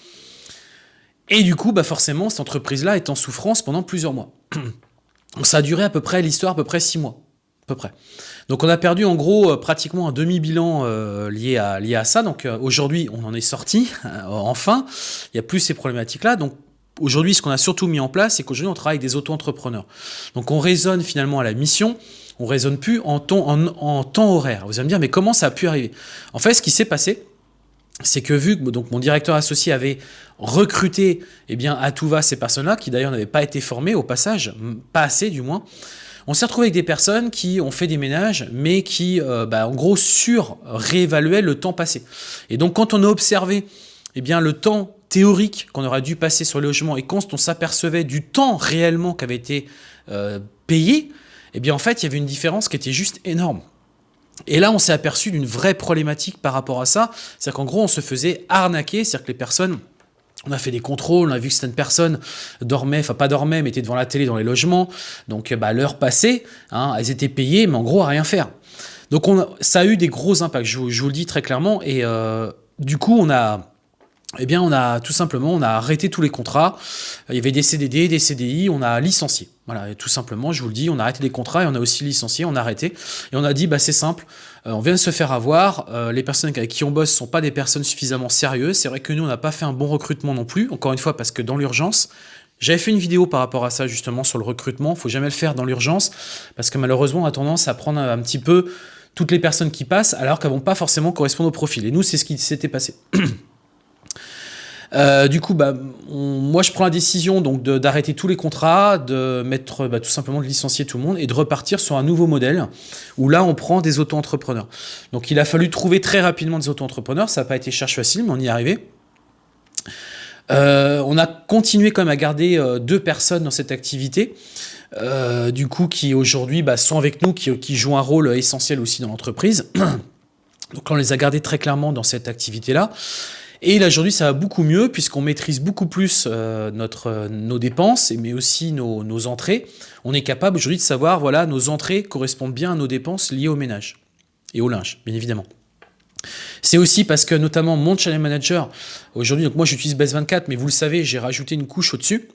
Et du coup, bah forcément, cette entreprise-là est en souffrance pendant plusieurs mois. [CLEARS THROAT] Donc ça a duré à peu près l'histoire, à peu près six mois. À peu près. Donc on a perdu en gros euh, pratiquement un demi-bilan euh, lié, à, lié à ça. Donc euh, aujourd'hui, on en est sorti, [LAUGHS] enfin. Il n'y a plus ces problématiques-là. Donc aujourd'hui, ce qu'on a surtout mis en place, c'est qu'aujourd'hui, on travaille avec des auto-entrepreneurs. Donc on raisonne finalement à la mission, on raisonne plus en temps, en, en temps horaire. Vous allez me dire, mais comment ça a pu arriver? En fait, ce qui s'est passé, c'est que vu que donc, mon directeur associé avait recruté eh bien, à tout va ces personnes-là, qui d'ailleurs n'avaient pas été formées au passage, pas assez du moins, on s'est retrouvé avec des personnes qui ont fait des ménages, mais qui, euh, bah, en gros, sur-réévaluaient le temps passé. Et donc, quand on a observé eh bien, le temps théorique qu'on aurait dû passer sur le logement et quand on s'apercevait du temps réellement qui avait été euh, payé, eh bien, en fait, il y avait une différence qui était juste énorme. Et là, on s'est aperçu d'une vraie problématique par rapport à ça. C'est-à-dire qu'en gros, on se faisait arnaquer, c'est-à-dire que les personnes on a fait des contrôles, on a vu que certaines personnes dormaient, enfin pas dormaient, mais étaient devant la télé dans les logements. Donc bah, l'heure passée, hein, elles étaient payées, mais en gros à rien faire. Donc on ça a eu des gros impacts, je, vous le dis très clairement. Et euh, du coup, on a, eh bien, on a tout simplement, on a arrêté tous les contrats. Il y avait des CDD, des CDI, on a licencié. Voilà, tout simplement, je vous le dis, on a arrêté les contrats et on a aussi licencié, on a arrêté. Et on a dit, bah, c'est simple, euh, on vient de se faire avoir, euh, les personnes avec qui on bosse ne sont pas des personnes suffisamment sérieuses. C'est vrai que nous, on n'a pas fait un bon recrutement non plus, encore une fois, parce que dans l'urgence, j'avais fait une vidéo par rapport à ça, justement, sur le recrutement. Il faut jamais le faire dans l'urgence, parce que malheureusement, on a tendance à prendre un petit peu toutes les personnes qui passent, alors qu'elles vont pas forcément correspondre au profil. Et nous, c'est ce qui s'était passé. [CLEARS THROAT] Euh, du coup, bah, moi, je prends la décision donc d'arrêter tous les contrats, de mettre bah, tout simplement de licencier tout le monde et de repartir sur un nouveau modèle où là, on prend des auto-entrepreneurs. Donc, il a fallu trouver très rapidement des auto-entrepreneurs. Ça n'a pas été cherche facile, mais on y est arrivé. Euh, on a continué quand même à garder euh, deux personnes dans cette activité, du coup, qui aujourd'hui bah, sont avec nous, qui, qui jouent un rôle essentiel aussi dans l'entreprise. [CLEARS THROAT] Donc on les a gardés très clairement dans cette activité-là. Et là, aujourd'hui, ça va beaucoup mieux puisqu'on maîtrise beaucoup plus euh, notre, euh, nos dépenses, mais aussi nos, nos entrées. On est capable aujourd'hui de savoir, voilà, nos entrées correspondent bien à nos dépenses liées au ménage et au linge, bien évidemment. C'est aussi parce que notamment mon channel manager, aujourd'hui, donc moi j'utilise Base 24, mais vous le savez, j'ai rajouté une couche au-dessus.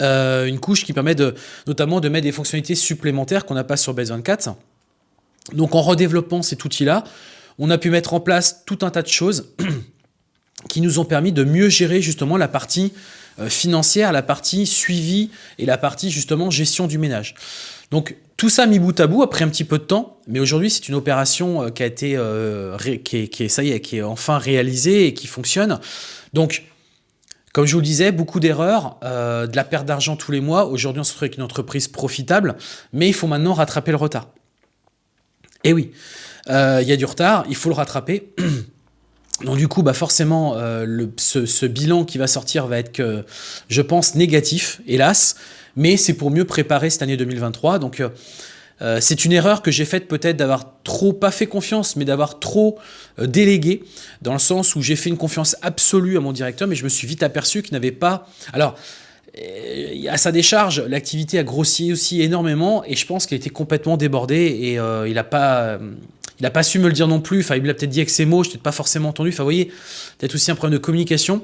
Euh, une couche qui permet de, notamment de mettre des fonctionnalités supplémentaires qu'on n'a pas sur Base 24. Donc en redéveloppant cet outil-là, on a pu mettre en place tout un tas de choses [CLEARS THROAT] qui nous ont permis de mieux gérer justement la partie euh, financière, la partie suivi et la partie justement gestion du ménage. Donc tout ça mis bout à bout après un petit peu de temps, mais aujourd'hui c'est une opération euh, qui a été euh, qui, est, ça y est, qui est enfin réalisée et qui fonctionne. Donc comme je vous le disais, beaucoup d'erreurs, de la perte d'argent tous les mois. Aujourd'hui, on se retrouve avec une entreprise profitable, mais il faut maintenant rattraper le retard. Et oui, il y a du retard, il faut le rattraper. [CLEARS THROAT] Donc du coup, bah forcément, euh, ce, bilan qui va sortir va être, je pense, négatif, hélas, mais c'est pour mieux préparer cette année 2023. Donc euh, euh, c'est une erreur que j'ai faite peut-être d'avoir trop, pas fait confiance, mais d'avoir trop délégué, dans le sens où j'ai fait une confiance absolue à mon directeur, mais je me suis vite aperçu qu'il n'avait pas... Alors, à sa décharge, l'activité a grossi aussi énormément, et je pense qu'il était complètement débordé, et il n'a pas il n'a pas su me le dire non plus. Enfin, il me l'a peut-être dit avec ses mots, je n'ai pas forcément entendu. Enfin, vous voyez, peut-être aussi un problème de communication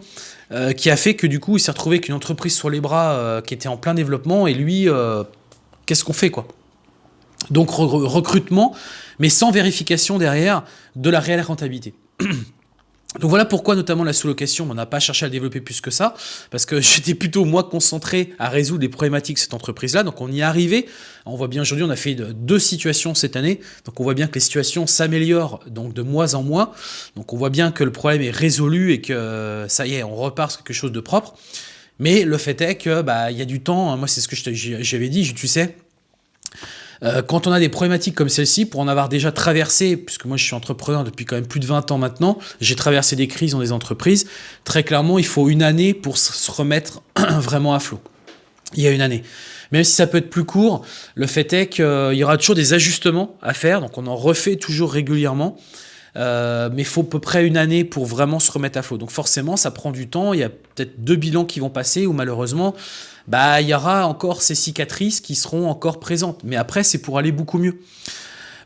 euh, qui a fait que du coup, il s'est retrouvé avec une entreprise sur les bras euh, qui était en plein développement. Et lui, euh, qu'est-ce qu'on fait quoi? Donc, recrutement, mais sans vérification derrière de la réelle rentabilité. [CLEARS THROAT] Donc voilà pourquoi notamment la sous-location, on n'a pas cherché à développer plus que ça, parce que [LAUGHS] j'étais plutôt moi concentré à résoudre les problématiques de cette entreprise-là, donc on y est arrivé. On voit bien aujourd'hui, on a fait deux situations cette année, donc on voit bien que les situations s'améliorent donc de mois en mois, donc on voit bien que le problème est résolu et que ça y est, on repart sur quelque chose de propre. Mais le fait est que bah il y a du temps, hein. moi c'est ce que j'avais dit, tu sais, euh, quand on a des problématiques comme celle-ci, pour en avoir déjà traversé, puisque moi je suis entrepreneur depuis quand même plus de 20 ans maintenant, j'ai traversé des crises dans des entreprises, très clairement il faut une année pour se remettre [CLEARS THROAT] vraiment à flot. Il y a une année. Même si ça peut être plus court, le fait est qu'il y aura toujours des ajustements à faire, donc on en refait toujours régulièrement. Euh, mais il faut à peu près une année pour vraiment se remettre à flot. Donc forcément, ça prend du temps. Il y a peut-être deux bilans qui vont passer où malheureusement, bah, il y aura encore ces cicatrices qui seront encore présentes. Mais après, c'est pour aller beaucoup mieux.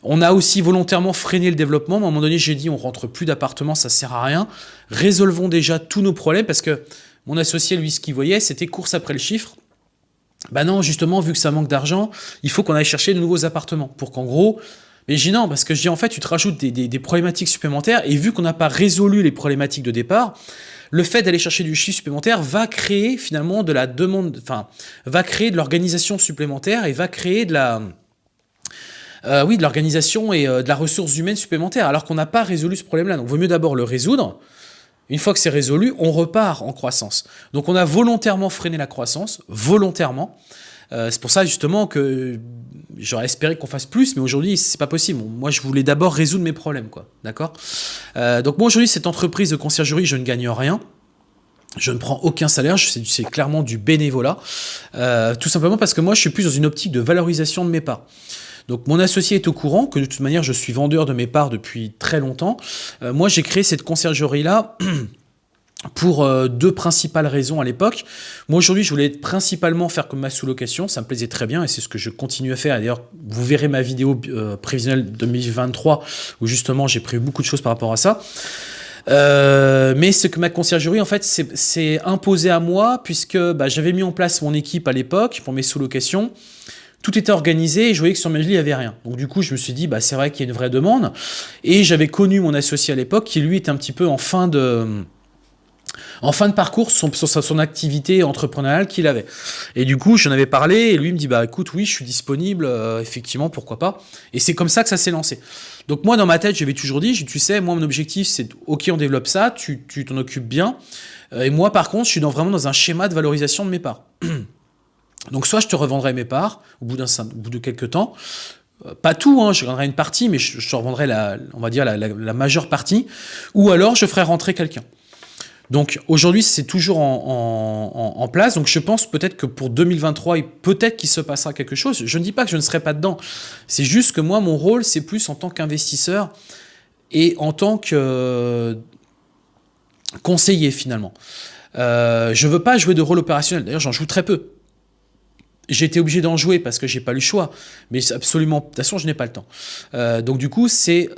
On a aussi volontairement freiné le développement. À un moment donné, j'ai dit, on rentre plus d'appartements, ça sert à rien. Résolvons déjà tous nos problèmes parce que mon associé, lui, ce qu'il voyait, c'était course après le chiffre. Bah non, justement, vu que ça manque d'argent, il faut qu'on aille chercher de nouveaux appartements pour qu'en gros, mais non, parce que je dis en fait, tu te rajoutes des, problématiques supplémentaires, et vu qu'on n'a pas résolu les problématiques de départ, le fait d'aller chercher du chiffre supplémentaire va créer finalement de la demande, enfin, va créer de l'organisation supplémentaire et va créer de la... Euh, oui, de l'organisation et euh, de la ressource humaine supplémentaire, alors qu'on n'a pas résolu ce problème-là. Donc, il vaut mieux d'abord le résoudre. Une fois que c'est résolu, on repart en croissance. Donc, on a volontairement freiné la croissance, volontairement. Euh, c'est pour ça justement que j'aurais espéré qu'on fasse plus, mais aujourd'hui c'est pas possible. Moi je voulais d'abord résoudre mes problèmes, quoi. D'accord? Euh, Donc moi aujourd'hui cette entreprise de conciergerie, je ne gagne rien. Je ne prends aucun salaire, c'est clairement du bénévolat. Euh, tout simplement parce que moi je suis plus dans une optique de valorisation de mes parts. Donc mon associé est au courant que de toute manière je suis vendeur de mes parts depuis très longtemps. moi j'ai créé cette conciergerie là [CLEARS THROAT] pour euh, deux principales raisons à l'époque. Moi aujourd'hui je voulais principalement faire comme ma sous-location, ça me plaisait très bien et c'est ce que je continue à faire. D'ailleurs vous verrez ma vidéo euh, prévisionnelle 2023 où justement j'ai prévu beaucoup de choses par rapport à ça. Euh, mais ce que ma conciergerie en fait c'est imposé à moi puisque bah, j'avais mis en place mon équipe à l'époque pour mes sous-locations. Tout était organisé et je voyais que sur villes, il n'y avait rien. Donc du coup, je me suis dit, bah, c'est vrai qu'il y a une vraie demande. Et j'avais connu mon associé à l'époque qui, lui, était un petit peu en fin de en fin de parcours son, activité entrepreneuriale qu'il avait. Et du coup, j'en avais parlé et lui me dit bah écoute, oui, je suis disponible, euh, effectivement, pourquoi pas. Et c'est comme ça que ça s'est lancé. Donc moi, dans ma tête, j'avais toujours dit, tu sais, moi, mon objectif, c'est ok, on développe ça, tu t'en occupes bien. Euh, et moi, par contre, je suis vraiment dans un schéma de valorisation de mes parts. [CLEARS THROAT] Donc soit je te revendrai mes parts au bout, de quelques temps, euh, pas tout, hein, je revendrai une partie, mais je, te revendrai la, on va dire la majeure partie, ou alors je ferai rentrer quelqu'un. Donc aujourd'hui, c'est toujours en, place. Donc je pense peut-être que pour 2023, peut-être qu'il se passera quelque chose. Je ne dis pas que je ne serai pas dedans. C'est juste que moi, mon rôle, c'est plus en tant qu'investisseur et en tant que euh, conseiller finalement. Euh, je ne veux pas jouer de rôle opérationnel. D'ailleurs, j'en joue très peu. J'ai été obligé d'en jouer parce que j'ai pas le choix, mais absolument, de toute façon, je n'ai pas le temps. Euh, donc du coup, c'est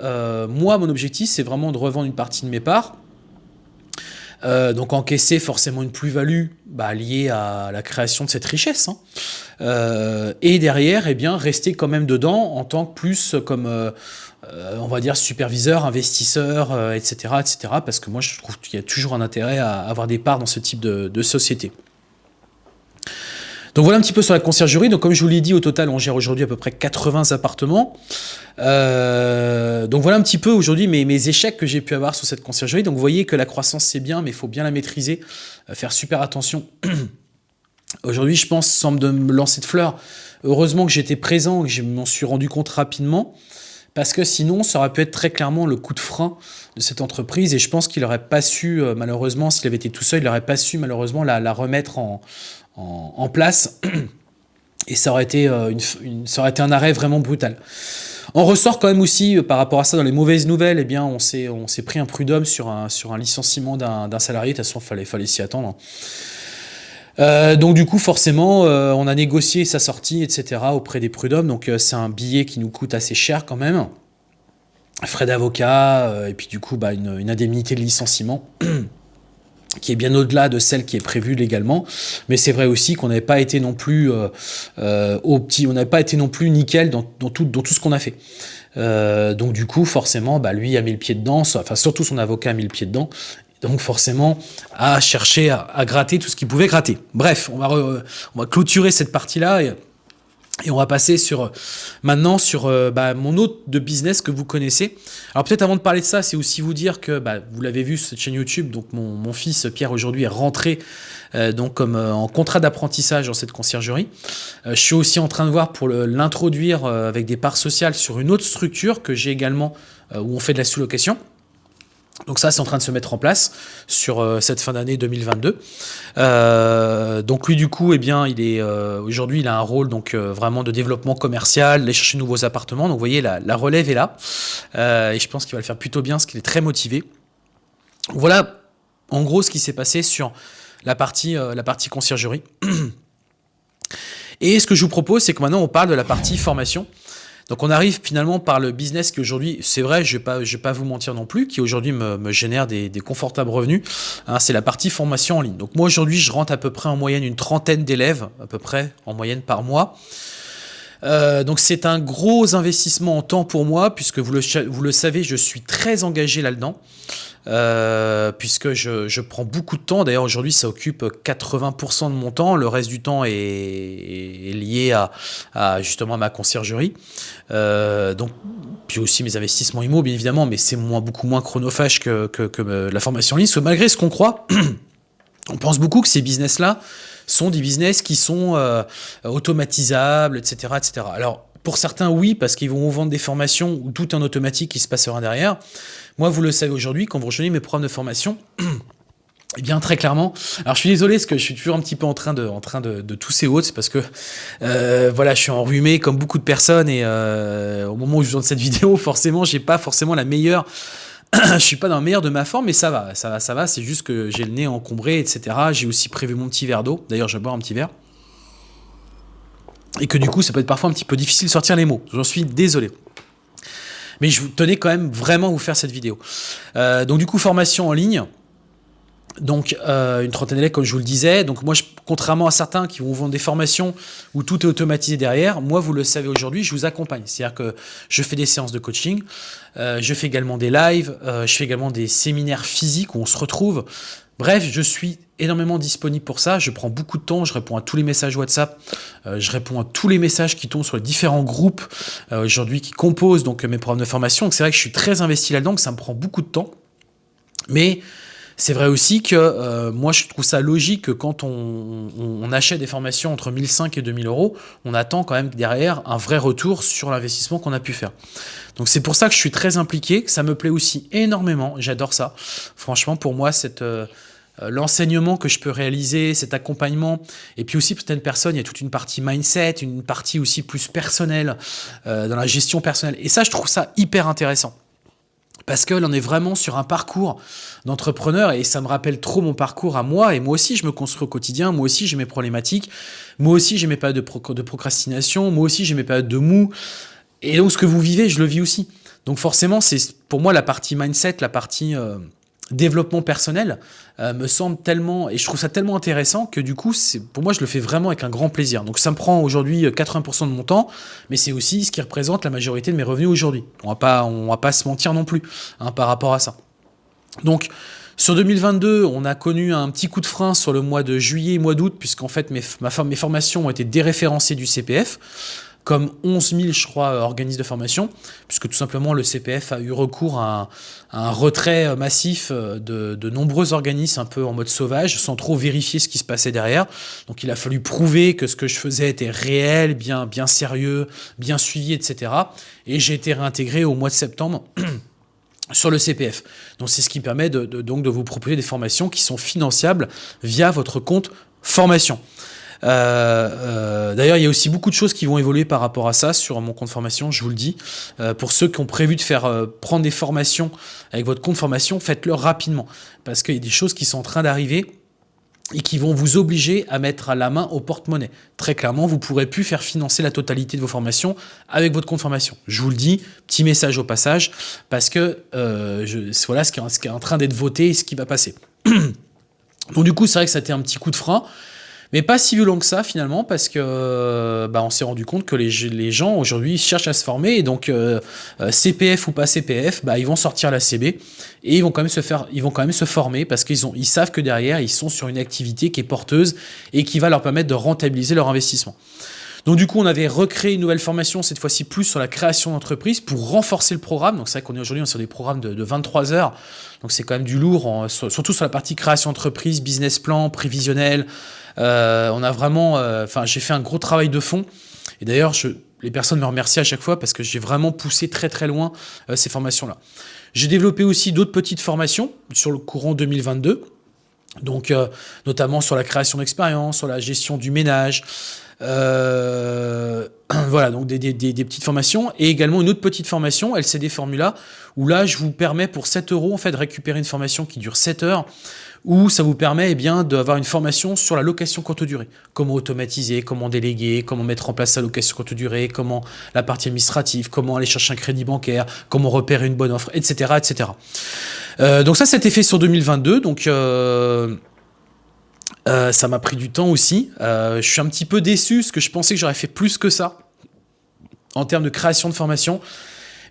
moi, mon objectif, c'est vraiment de revendre une partie de mes parts euh, donc encaisser forcément une plus-value bah, liée à la création de cette richesse. Hein. Euh, et derrière, eh bien, rester quand même dedans en tant que plus comme, euh, on va dire, superviseur, investisseur, etc., etc. Parce que moi, je trouve qu'il y a toujours un intérêt à avoir des parts dans ce type de société. Donc voilà un petit peu sur la conciergerie. Donc comme je vous l'ai dit, au total, on gère aujourd'hui à peu près 80 appartements. Euh, donc voilà un petit peu aujourd'hui mes, échecs que j'ai pu avoir sur cette conciergerie. Donc vous voyez que la croissance c'est bien, mais il faut bien la maîtriser, euh, faire super attention. [CLEARS THROAT] aujourd'hui, je pense, sans me lancer de fleurs, heureusement que j'étais présent, que je m'en suis rendu compte rapidement parce que sinon, ça aurait pu être très clairement le coup de frein de cette entreprise, et je pense qu'il n'aurait pas su, euh, malheureusement, s'il avait été tout seul, il n'aurait pas su, malheureusement, la remettre en, en, place. Et ça aurait, été, euh, ça aurait été un arrêt vraiment brutal. On ressort quand même aussi, euh, par rapport à ça, dans les mauvaises nouvelles, eh bien, on s'est pris un prud'homme sur un, licenciement d'un salarié. De toute façon, il fallait, s'y attendre. Euh, donc du coup, forcément, on a négocié sa sortie, etc. auprès des prud'hommes. Donc c'est un billet qui nous coûte assez cher quand même. Frais d'avocat, et puis du coup, bah, une indemnité de licenciement. [CLEARS THROAT] qui est bien au-delà de celle qui est prévue légalement. Mais c'est vrai aussi qu'on n'avait pas été non plus euh, euh, au petit, on n'avait pas été non plus nickel dans, tout, dans tout ce qu'on a fait. donc du coup, forcément, bah, lui a mis le pied dedans, enfin surtout son avocat a mis le pied dedans, donc forcément à chercher à, gratter tout ce qu'il pouvait gratter. Bref, on va, on va clôturer cette partie-là et, on va passer sur maintenant sur euh, bah, mon autre de business que vous connaissez. Alors peut-être avant de parler de ça, c'est aussi vous dire que bah, vous l'avez vu cette chaîne YouTube, donc mon, fils Pierre aujourd'hui est rentré euh, euh, en contrat d'apprentissage dans cette conciergerie. je suis aussi en train de voir pour l'introduire avec des parts sociales sur une autre structure que j'ai également où on fait de la sous-location. Donc ça, c'est en train de se mettre en place sur euh, cette fin d'année 2022. Euh, donc lui, du coup, eh bien, il est euh, aujourd'hui, il a un rôle donc vraiment de développement commercial, aller chercher de nouveaux appartements. Donc vous voyez, la, relève est là, et je pense qu'il va le faire plutôt bien, parce qu'il est très motivé. Voilà, en gros, ce qui s'est passé sur la partie, la partie conciergerie. [CLEARS THROAT] Et ce que je vous propose, c'est que maintenant, on parle de la partie formation. Donc on arrive finalement par le business qui aujourd'hui, c'est vrai, je ne vais, pas, vous mentir non plus, qui aujourd'hui me, génère des, confortables revenus, hein, c'est la partie formation en ligne. Donc moi aujourd'hui, je rentre à peu près en moyenne une trentaine d'élèves, à peu près en moyenne par mois. Euh, donc c'est un gros investissement en temps pour moi, puisque vous le savez, je suis très engagé là-dedans. Euh, puisque je, prends beaucoup de temps. D'ailleurs, aujourd'hui, ça occupe 80% de mon temps. Le reste du temps est, lié à, justement ma conciergerie. Euh, donc, puis aussi mes investissements immo, bien évidemment, mais c'est moins, beaucoup moins chronophage que, que, la formation en ligne. Parce que malgré ce qu'on croit, [CLEARS THROAT] on pense beaucoup que ces business-là sont des business qui sont euh, automatisables, etc., etc. Alors, pour certains, oui, parce qu'ils vont vendre des formations où tout en automatique qui se passera derrière. Moi, vous le savez aujourd'hui, quand vous rejoignez mes programmes de formation, [CLEARS THROAT] Eh bien, très clairement. Alors, je suis désolé, parce que je suis toujours un petit peu en train de, en train de, tousser haute, c'est parce que, euh, voilà, je suis enrhumé comme beaucoup de personnes, et euh, au moment où je tourne cette [LAUGHS] vidéo, forcément, j'ai pas forcément la meilleure, [CLEARS THROAT] je suis pas dans le meilleur de ma forme, mais ça va, ça va, ça va, c'est juste que j'ai le nez encombré, etc. J'ai aussi prévu mon petit verre d'eau, d'ailleurs, je vais boire un petit verre. Et que du coup, ça peut être parfois un petit peu difficile de sortir les mots. J'en suis désolé. Mais je tenais quand même vraiment vous faire cette vidéo. Euh, donc du coup, formation en ligne. Donc euh, une trentaine d'élèves, comme je vous le disais. Donc moi, contrairement à certains qui vont vendre des formations où tout est automatisé derrière, moi, vous le savez aujourd'hui, je vous accompagne. C'est-à-dire que je fais des séances de coaching, euh, je fais également des lives, je fais également des séminaires physiques où on se retrouve. Bref, je suis énormément disponible pour ça. Je prends beaucoup de temps, je réponds à tous les messages WhatsApp, euh, je réponds à tous les messages qui tombent sur les différents groupes euh, aujourd'hui qui composent donc mes programmes de formation. C'est vrai que je suis très investi là-dedans, ça me prend beaucoup de temps. Mais c'est vrai aussi que euh, moi, je trouve ça logique que quand on, achète des formations entre 1005 et 2000 euros, on attend quand même derrière un vrai retour sur l'investissement qu'on a pu faire. Donc c'est pour ça que je suis très impliqué, que ça me plaît aussi énormément, j'adore ça. Franchement, pour moi, cette... Euh, l'enseignement que je peux réaliser, cet accompagnement, et puis aussi pour certaines personnes, il y a toute une partie mindset, une partie aussi plus personnelle, euh, dans la gestion personnelle. Et ça, je trouve ça hyper intéressant. Parce que l'on est vraiment sur un parcours d'entrepreneur et ça me rappelle trop mon parcours à moi. Et moi aussi je me construis au quotidien, moi aussi j'ai mes problématiques, moi aussi j'ai mes périodes de, de procrastination, moi aussi j'ai mes périodes de mou. Et donc ce que vous vivez je le vis aussi. Donc forcément c'est pour moi la partie mindset, la partie euh, développement personnel euh, me semble tellement, et je trouve ça tellement intéressant que du coup, pour moi, je le fais vraiment avec un grand plaisir. Donc ça me prend aujourd'hui 80% de mon temps, mais c'est aussi ce qui représente la majorité de mes revenus aujourd'hui. On va pas, on va pas se mentir non plus hein, par rapport à ça. Donc, sur 2022, on a connu un petit coup de frein sur le mois de juillet et mois d'août, puisqu'en fait, mes, mes formations ont été déréférencées du CPF comme 11 000, je crois, organismes de formation, puisque tout simplement le CPF a eu recours à un, retrait massif de, de, nombreux organismes un peu en mode sauvage, sans trop vérifier ce qui se passait derrière. Donc il a fallu prouver que ce que je faisais était réel, bien, bien sérieux, bien suivi, etc. Et j'ai été réintégré au mois de septembre [CLEARS THROAT] sur le CPF. Donc c'est ce qui permet de, donc de vous proposer des formations qui sont financiables via votre compte formation. Euh, euh, d'ailleurs, il y a aussi beaucoup de choses qui vont évoluer par rapport à ça sur mon compte formation, je vous le dis. Euh, pour ceux qui ont prévu de faire prendre des formations avec votre compte formation, faites-le rapidement parce qu'il y a des choses qui sont en train d'arriver et qui vont vous obliger à mettre à la main au porte-monnaie. Très clairement, vous ne pourrez plus faire financer la totalité de vos formations avec votre compte formation. Je vous le dis, petit message au passage, parce que je, voilà ce qui, est, ce qui est en train d'être voté et ce qui va passer. [CLEARS THROAT] Donc du coup, c'est vrai que ça a été un petit coup de frein. Mais pas si violent que ça finalement parce que bah, on s'est rendu compte que les, les gens aujourd'hui cherchent à se former et donc euh, euh, CPF ou pas CPF, bah, ils vont sortir la CB et ils vont quand même se faire, ils vont quand même se former parce qu'ils ont, ils savent que derrière ils sont sur une activité qui est porteuse et qui va leur permettre de rentabiliser leur investissement. Donc du coup, on avait recréé une nouvelle formation, cette fois-ci plus sur la création d'entreprise pour renforcer le programme. Donc c'est vrai qu'on est aujourd'hui sur des programmes de, 23 heures, donc c'est quand même du lourd, surtout sur la partie création d'entreprise, business plan, prévisionnel, euh, on a vraiment, euh, enfin, j'ai fait un gros travail de fond. Et d'ailleurs, les personnes me remercient à chaque fois parce que j'ai vraiment poussé très très loin euh, ces formations-là. J'ai développé aussi d'autres petites formations sur le courant 2022. Donc, notamment sur la création d'expérience, sur la gestion du ménage, [CLEARS THROAT] voilà, donc des, petites formations. Et également une autre petite formation, LCD Formula, où là, je vous permets pour 7 euros en fait, de récupérer une formation qui dure 7 heures, où ça vous permet eh bien d'avoir une formation sur la location courte durée. Comment automatiser, comment déléguer, comment mettre en place la location courte durée, comment la partie administrative, comment aller chercher un crédit bancaire, comment repérer une bonne offre, etc. etc. Euh, donc ça, c'était fait sur 2022. Donc... Euh, euh, ça m'a pris du temps aussi. je suis un petit peu déçu parce que je pensais que j'aurais fait plus que ça en termes de création de formation.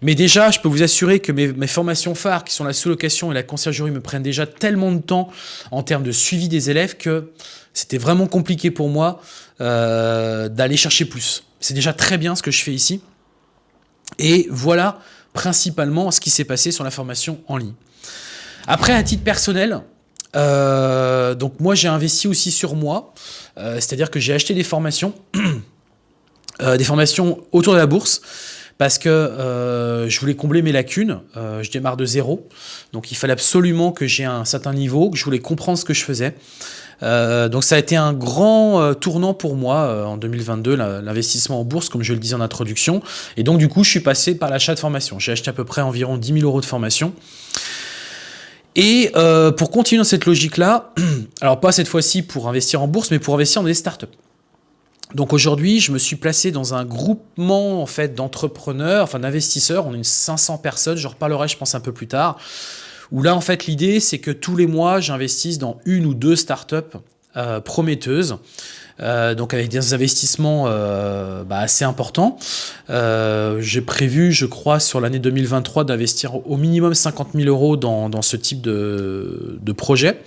Mais déjà, je peux vous assurer que mes, formations phares, qui sont la sous-location et la conciergerie, me prennent déjà tellement de temps en termes de suivi des élèves que c'était vraiment compliqué pour moi euh, d'aller chercher plus. C'est déjà très bien ce que je fais ici. Et voilà principalement ce qui s'est passé sur la formation en ligne. Après, à titre personnel, euh, donc moi j'ai investi aussi sur moi, euh, c'est-à-dire que j'ai acheté des formations, [CLEARS THROAT] des formations autour de la bourse, parce que euh, je voulais combler mes lacunes. Euh, je démarre de zéro, donc il fallait absolument que j'ai un certain niveau, que je voulais comprendre ce que je faisais. Euh, donc ça a été un grand tournant pour moi en 2022, l'investissement en bourse, comme je le disais en introduction. Et donc du coup, je suis passé par l'achat de formation. J'ai acheté à peu près environ 10 000 euros de formation. Et pour continuer dans cette logique-là, [CLEARS THROAT] alors pas cette fois-ci pour investir en bourse, mais pour investir dans des startups. Donc aujourd'hui, je me suis placé dans un groupement en fait d'entrepreneurs, enfin d'investisseurs. On est une 500 personnes. Je reparlerai, je pense, un peu plus tard. Où là, en fait, l'idée, c'est que tous les mois, j'investisse dans une ou deux startups euh, prometteuses. Euh, donc avec des investissements euh, bah, assez importants. J'ai prévu, je crois, sur l'année 2023 d'investir au minimum 50 000 euros dans, ce type de, projet.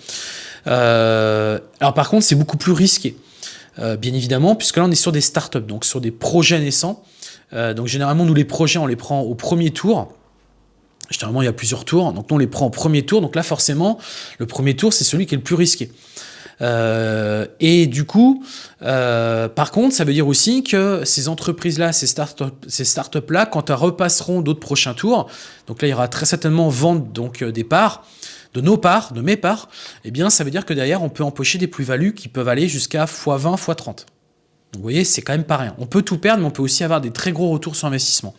alors par contre, c'est beaucoup plus risqué. Bien évidemment, puisque là on est sur des startups, donc sur des projets naissants. Donc généralement nous les projets on les prend au premier tour. Généralement il y a plusieurs tours, donc nous on les prend au premier tour. Donc là forcément le premier tour c'est celui qui est le plus risqué. Euh, et du coup, par contre, ça veut dire aussi que ces entreprises-là, ces startups, ces startups-là, quand elles repasseront d'autres prochains tours, donc là, il y aura très certainement vente donc des parts de nos parts, de mes parts, eh bien, ça veut dire que derrière, on peut empocher des plus-values qui peuvent aller jusqu'à x20, x30. Donc, vous voyez, c'est quand même pas rien. On peut tout perdre, mais on peut aussi avoir des très gros retours sur investissement.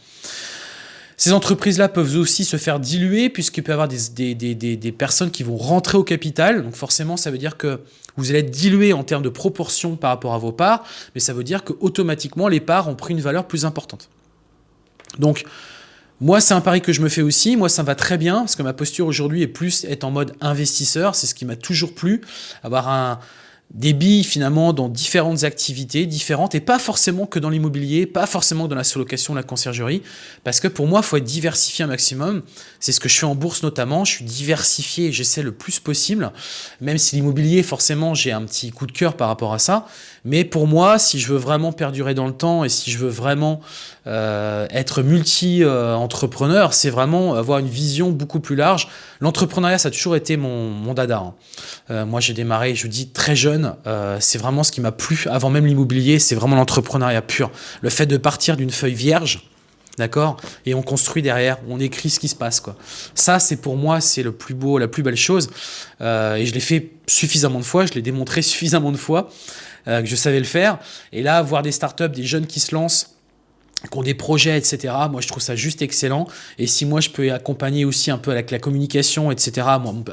Ces entreprises-là peuvent aussi se faire diluer puisqu'il peut y avoir des, des, personnes qui vont rentrer au capital. Donc forcément, ça veut dire que vous allez être dilué en termes de proportion par rapport à vos parts, mais ça veut dire que automatiquement les parts ont pris une valeur plus importante. Donc, moi, c'est un pari que je me fais aussi. Moi, ça me va très bien parce que ma posture aujourd'hui est plus être en mode investisseur. C'est ce qui m'a toujours plu. Avoir un, des billes finalement dans différentes activités différentes et pas forcément que dans l'immobilier, pas forcément dans la sous-location, la conciergerie, parce que pour moi, il faut être diversifié un maximum. C'est ce que je fais en bourse notamment, je suis diversifié et j'essaie le plus possible, même si l'immobilier, forcément, j'ai un petit coup de cœur par rapport à ça. Mais pour moi, si je veux vraiment perdurer dans le temps et si je veux vraiment euh, être multi-entrepreneur, c'est vraiment avoir une vision beaucoup plus large. L'entrepreneuriat, ça a toujours été mon, mon dada. Hein. Euh, moi, j'ai démarré, je dis, très jeune. Euh, c'est vraiment ce qui m'a plu avant même l'immobilier. C'est vraiment l'entrepreneuriat pur. Le fait de partir d'une feuille vierge, D'accord Et on construit derrière, on écrit ce qui se passe. quoi. Ça, c'est pour moi, c'est le plus beau, la plus belle chose. et je l'ai fait suffisamment de fois, je l'ai démontré [LAUGHS] suffisamment de fois. Que je savais le faire. Et là, voir des startups, des jeunes qui se lancent, qui ont des projets, etc. Moi, je trouve ça juste excellent. Et si moi, je peux accompagner aussi un peu avec la communication, etc., à mon,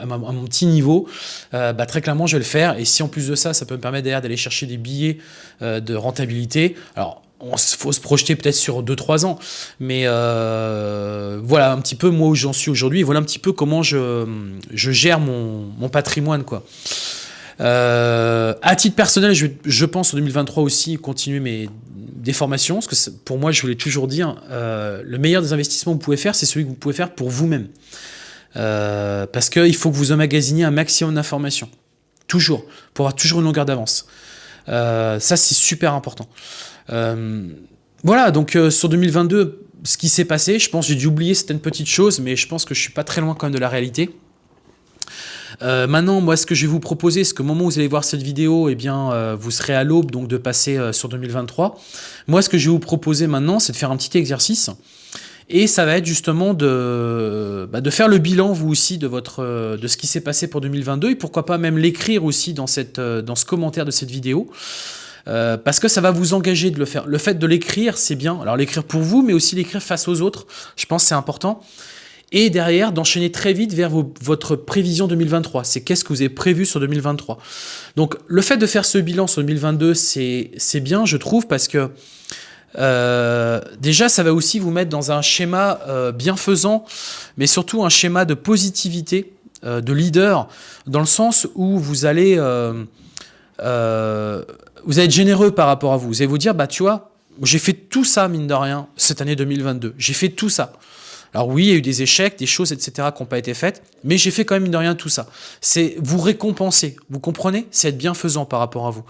petit niveau, euh, bah, très clairement, je vais le faire. Et si en plus de ça, ça peut me permettre d'ailleurs d'aller chercher des billets euh, de rentabilité, alors il faut se projeter peut-être sur 2-3 ans. Mais voilà un petit peu moi où j'en suis aujourd'hui. Voilà un petit peu comment je, je gère mon, mon patrimoine. quoi. Euh, à titre personnel, je, je, pense en 2023 aussi continuer mes des formations, parce que pour moi, je voulais toujours dire, euh, le meilleur des investissements que vous pouvez faire, c'est celui que vous pouvez faire pour vous-même. Euh, parce qu'il faut que vous emmagasiniez un maximum d'informations. Toujours. Pour avoir toujours une longueur d'avance. Euh, ça, c'est super important. voilà, donc sur 2022, ce qui s'est passé, je pense j'ai dû oublier certaines petites choses, mais je pense que je suis pas très loin quand même de la réalité. Euh, maintenant, moi, ce que je vais vous proposer, c'est qu'au moment où vous allez voir cette vidéo, eh bien, euh, vous serez à l'aube donc de passer euh, sur 2023. Moi, ce que je vais vous proposer maintenant, c'est de faire un petit exercice. Et ça va être justement de, bah, de faire le bilan, vous aussi, de, votre, de ce qui s'est passé pour 2022 et pourquoi pas même l'écrire aussi dans, cette, dans ce commentaire de cette vidéo. parce que ça va vous engager de le faire. Le fait de l'écrire, c'est bien. Alors l'écrire pour vous, mais aussi l'écrire face aux autres. Je pense que c'est important et derrière d'enchaîner très vite vers votre prévision 2023. C'est qu'est-ce que vous avez prévu sur 2023. Donc le fait de faire ce bilan sur 2022, c'est bien, je trouve, parce que euh, déjà, ça va aussi vous mettre dans un schéma euh, bienfaisant, mais surtout un schéma de positivité, euh, de leader, dans le sens où vous allez, vous allez être généreux par rapport à vous. Vous allez vous dire, bah tu vois, j'ai fait tout ça, mine de rien, cette année 2022. J'ai fait tout ça. Alors oui, il y a eu des échecs, des choses, etc. qui n'ont pas été faites, mais j'ai fait quand même, de rien, tout ça. C'est vous récompenser, vous comprenez? C'est être bienfaisant par rapport à vous.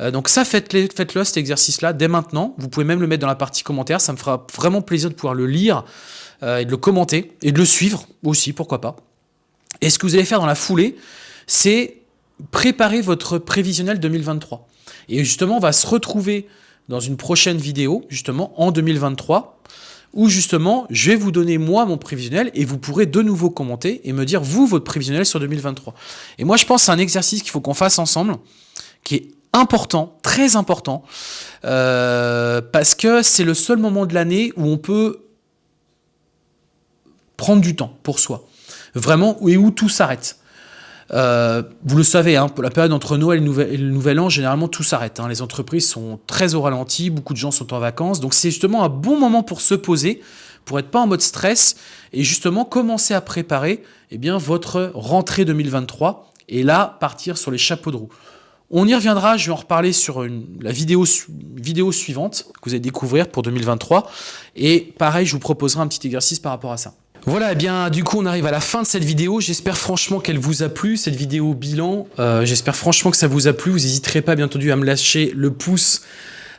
Euh, donc ça, faites-le, faites cet exercice-là, dès maintenant. Vous pouvez même le mettre dans la partie commentaire, ça me fera vraiment plaisir de pouvoir le lire euh, et de le commenter, et de le suivre aussi, pourquoi pas. Et ce que vous allez faire dans la foulée, c'est préparer votre prévisionnel 2023. Et justement, on va se retrouver dans une prochaine vidéo, justement, en 2023, où justement, je vais vous donner moi mon prévisionnel et vous pourrez de nouveau commenter et me dire vous votre prévisionnel sur 2023. Et moi je pense que c'est un exercice qu'il faut qu'on fasse ensemble, qui est important, très important, euh, parce que c'est le seul moment de l'année où on peut prendre du temps pour soi, vraiment, et où tout s'arrête. Euh, vous le savez, hein, pour la période entre Noël et le Nouvel, An, généralement tout s'arrête. Hein. Les entreprises sont très au ralenti, beaucoup de gens sont en vacances, donc c'est justement un bon moment pour se poser, pour être pas en mode stress, et justement commencer à préparer eh bien, votre rentrée 2023, et là, partir sur les chapeaux de roue. On y reviendra, je vais en reparler sur la vidéo, vidéo suivante que vous allez découvrir pour 2023, et pareil, je vous proposerai un petit exercice par rapport à ça. Voilà, eh bien du coup on arrive à la fin de cette vidéo. J'espère franchement qu'elle vous a plu, cette vidéo bilan. Euh, j'espère franchement que ça vous a plu. Vous n'hésiterez pas bien entendu à me lâcher le pouce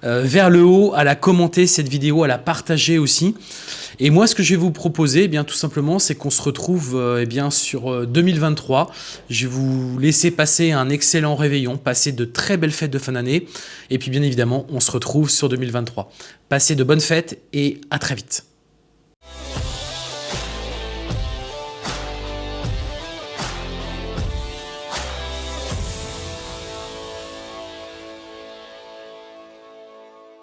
euh, vers le haut, à la commenter cette vidéo, à la partager aussi. Et moi ce que je vais vous proposer, eh bien tout simplement, c'est qu'on se retrouve euh, eh bien sur 2023. Je vais vous laisser passer un excellent réveillon, passer de très belles fêtes de fin d'année. Et puis bien évidemment, on se retrouve sur 2023. Passez de bonnes fêtes et à très vite.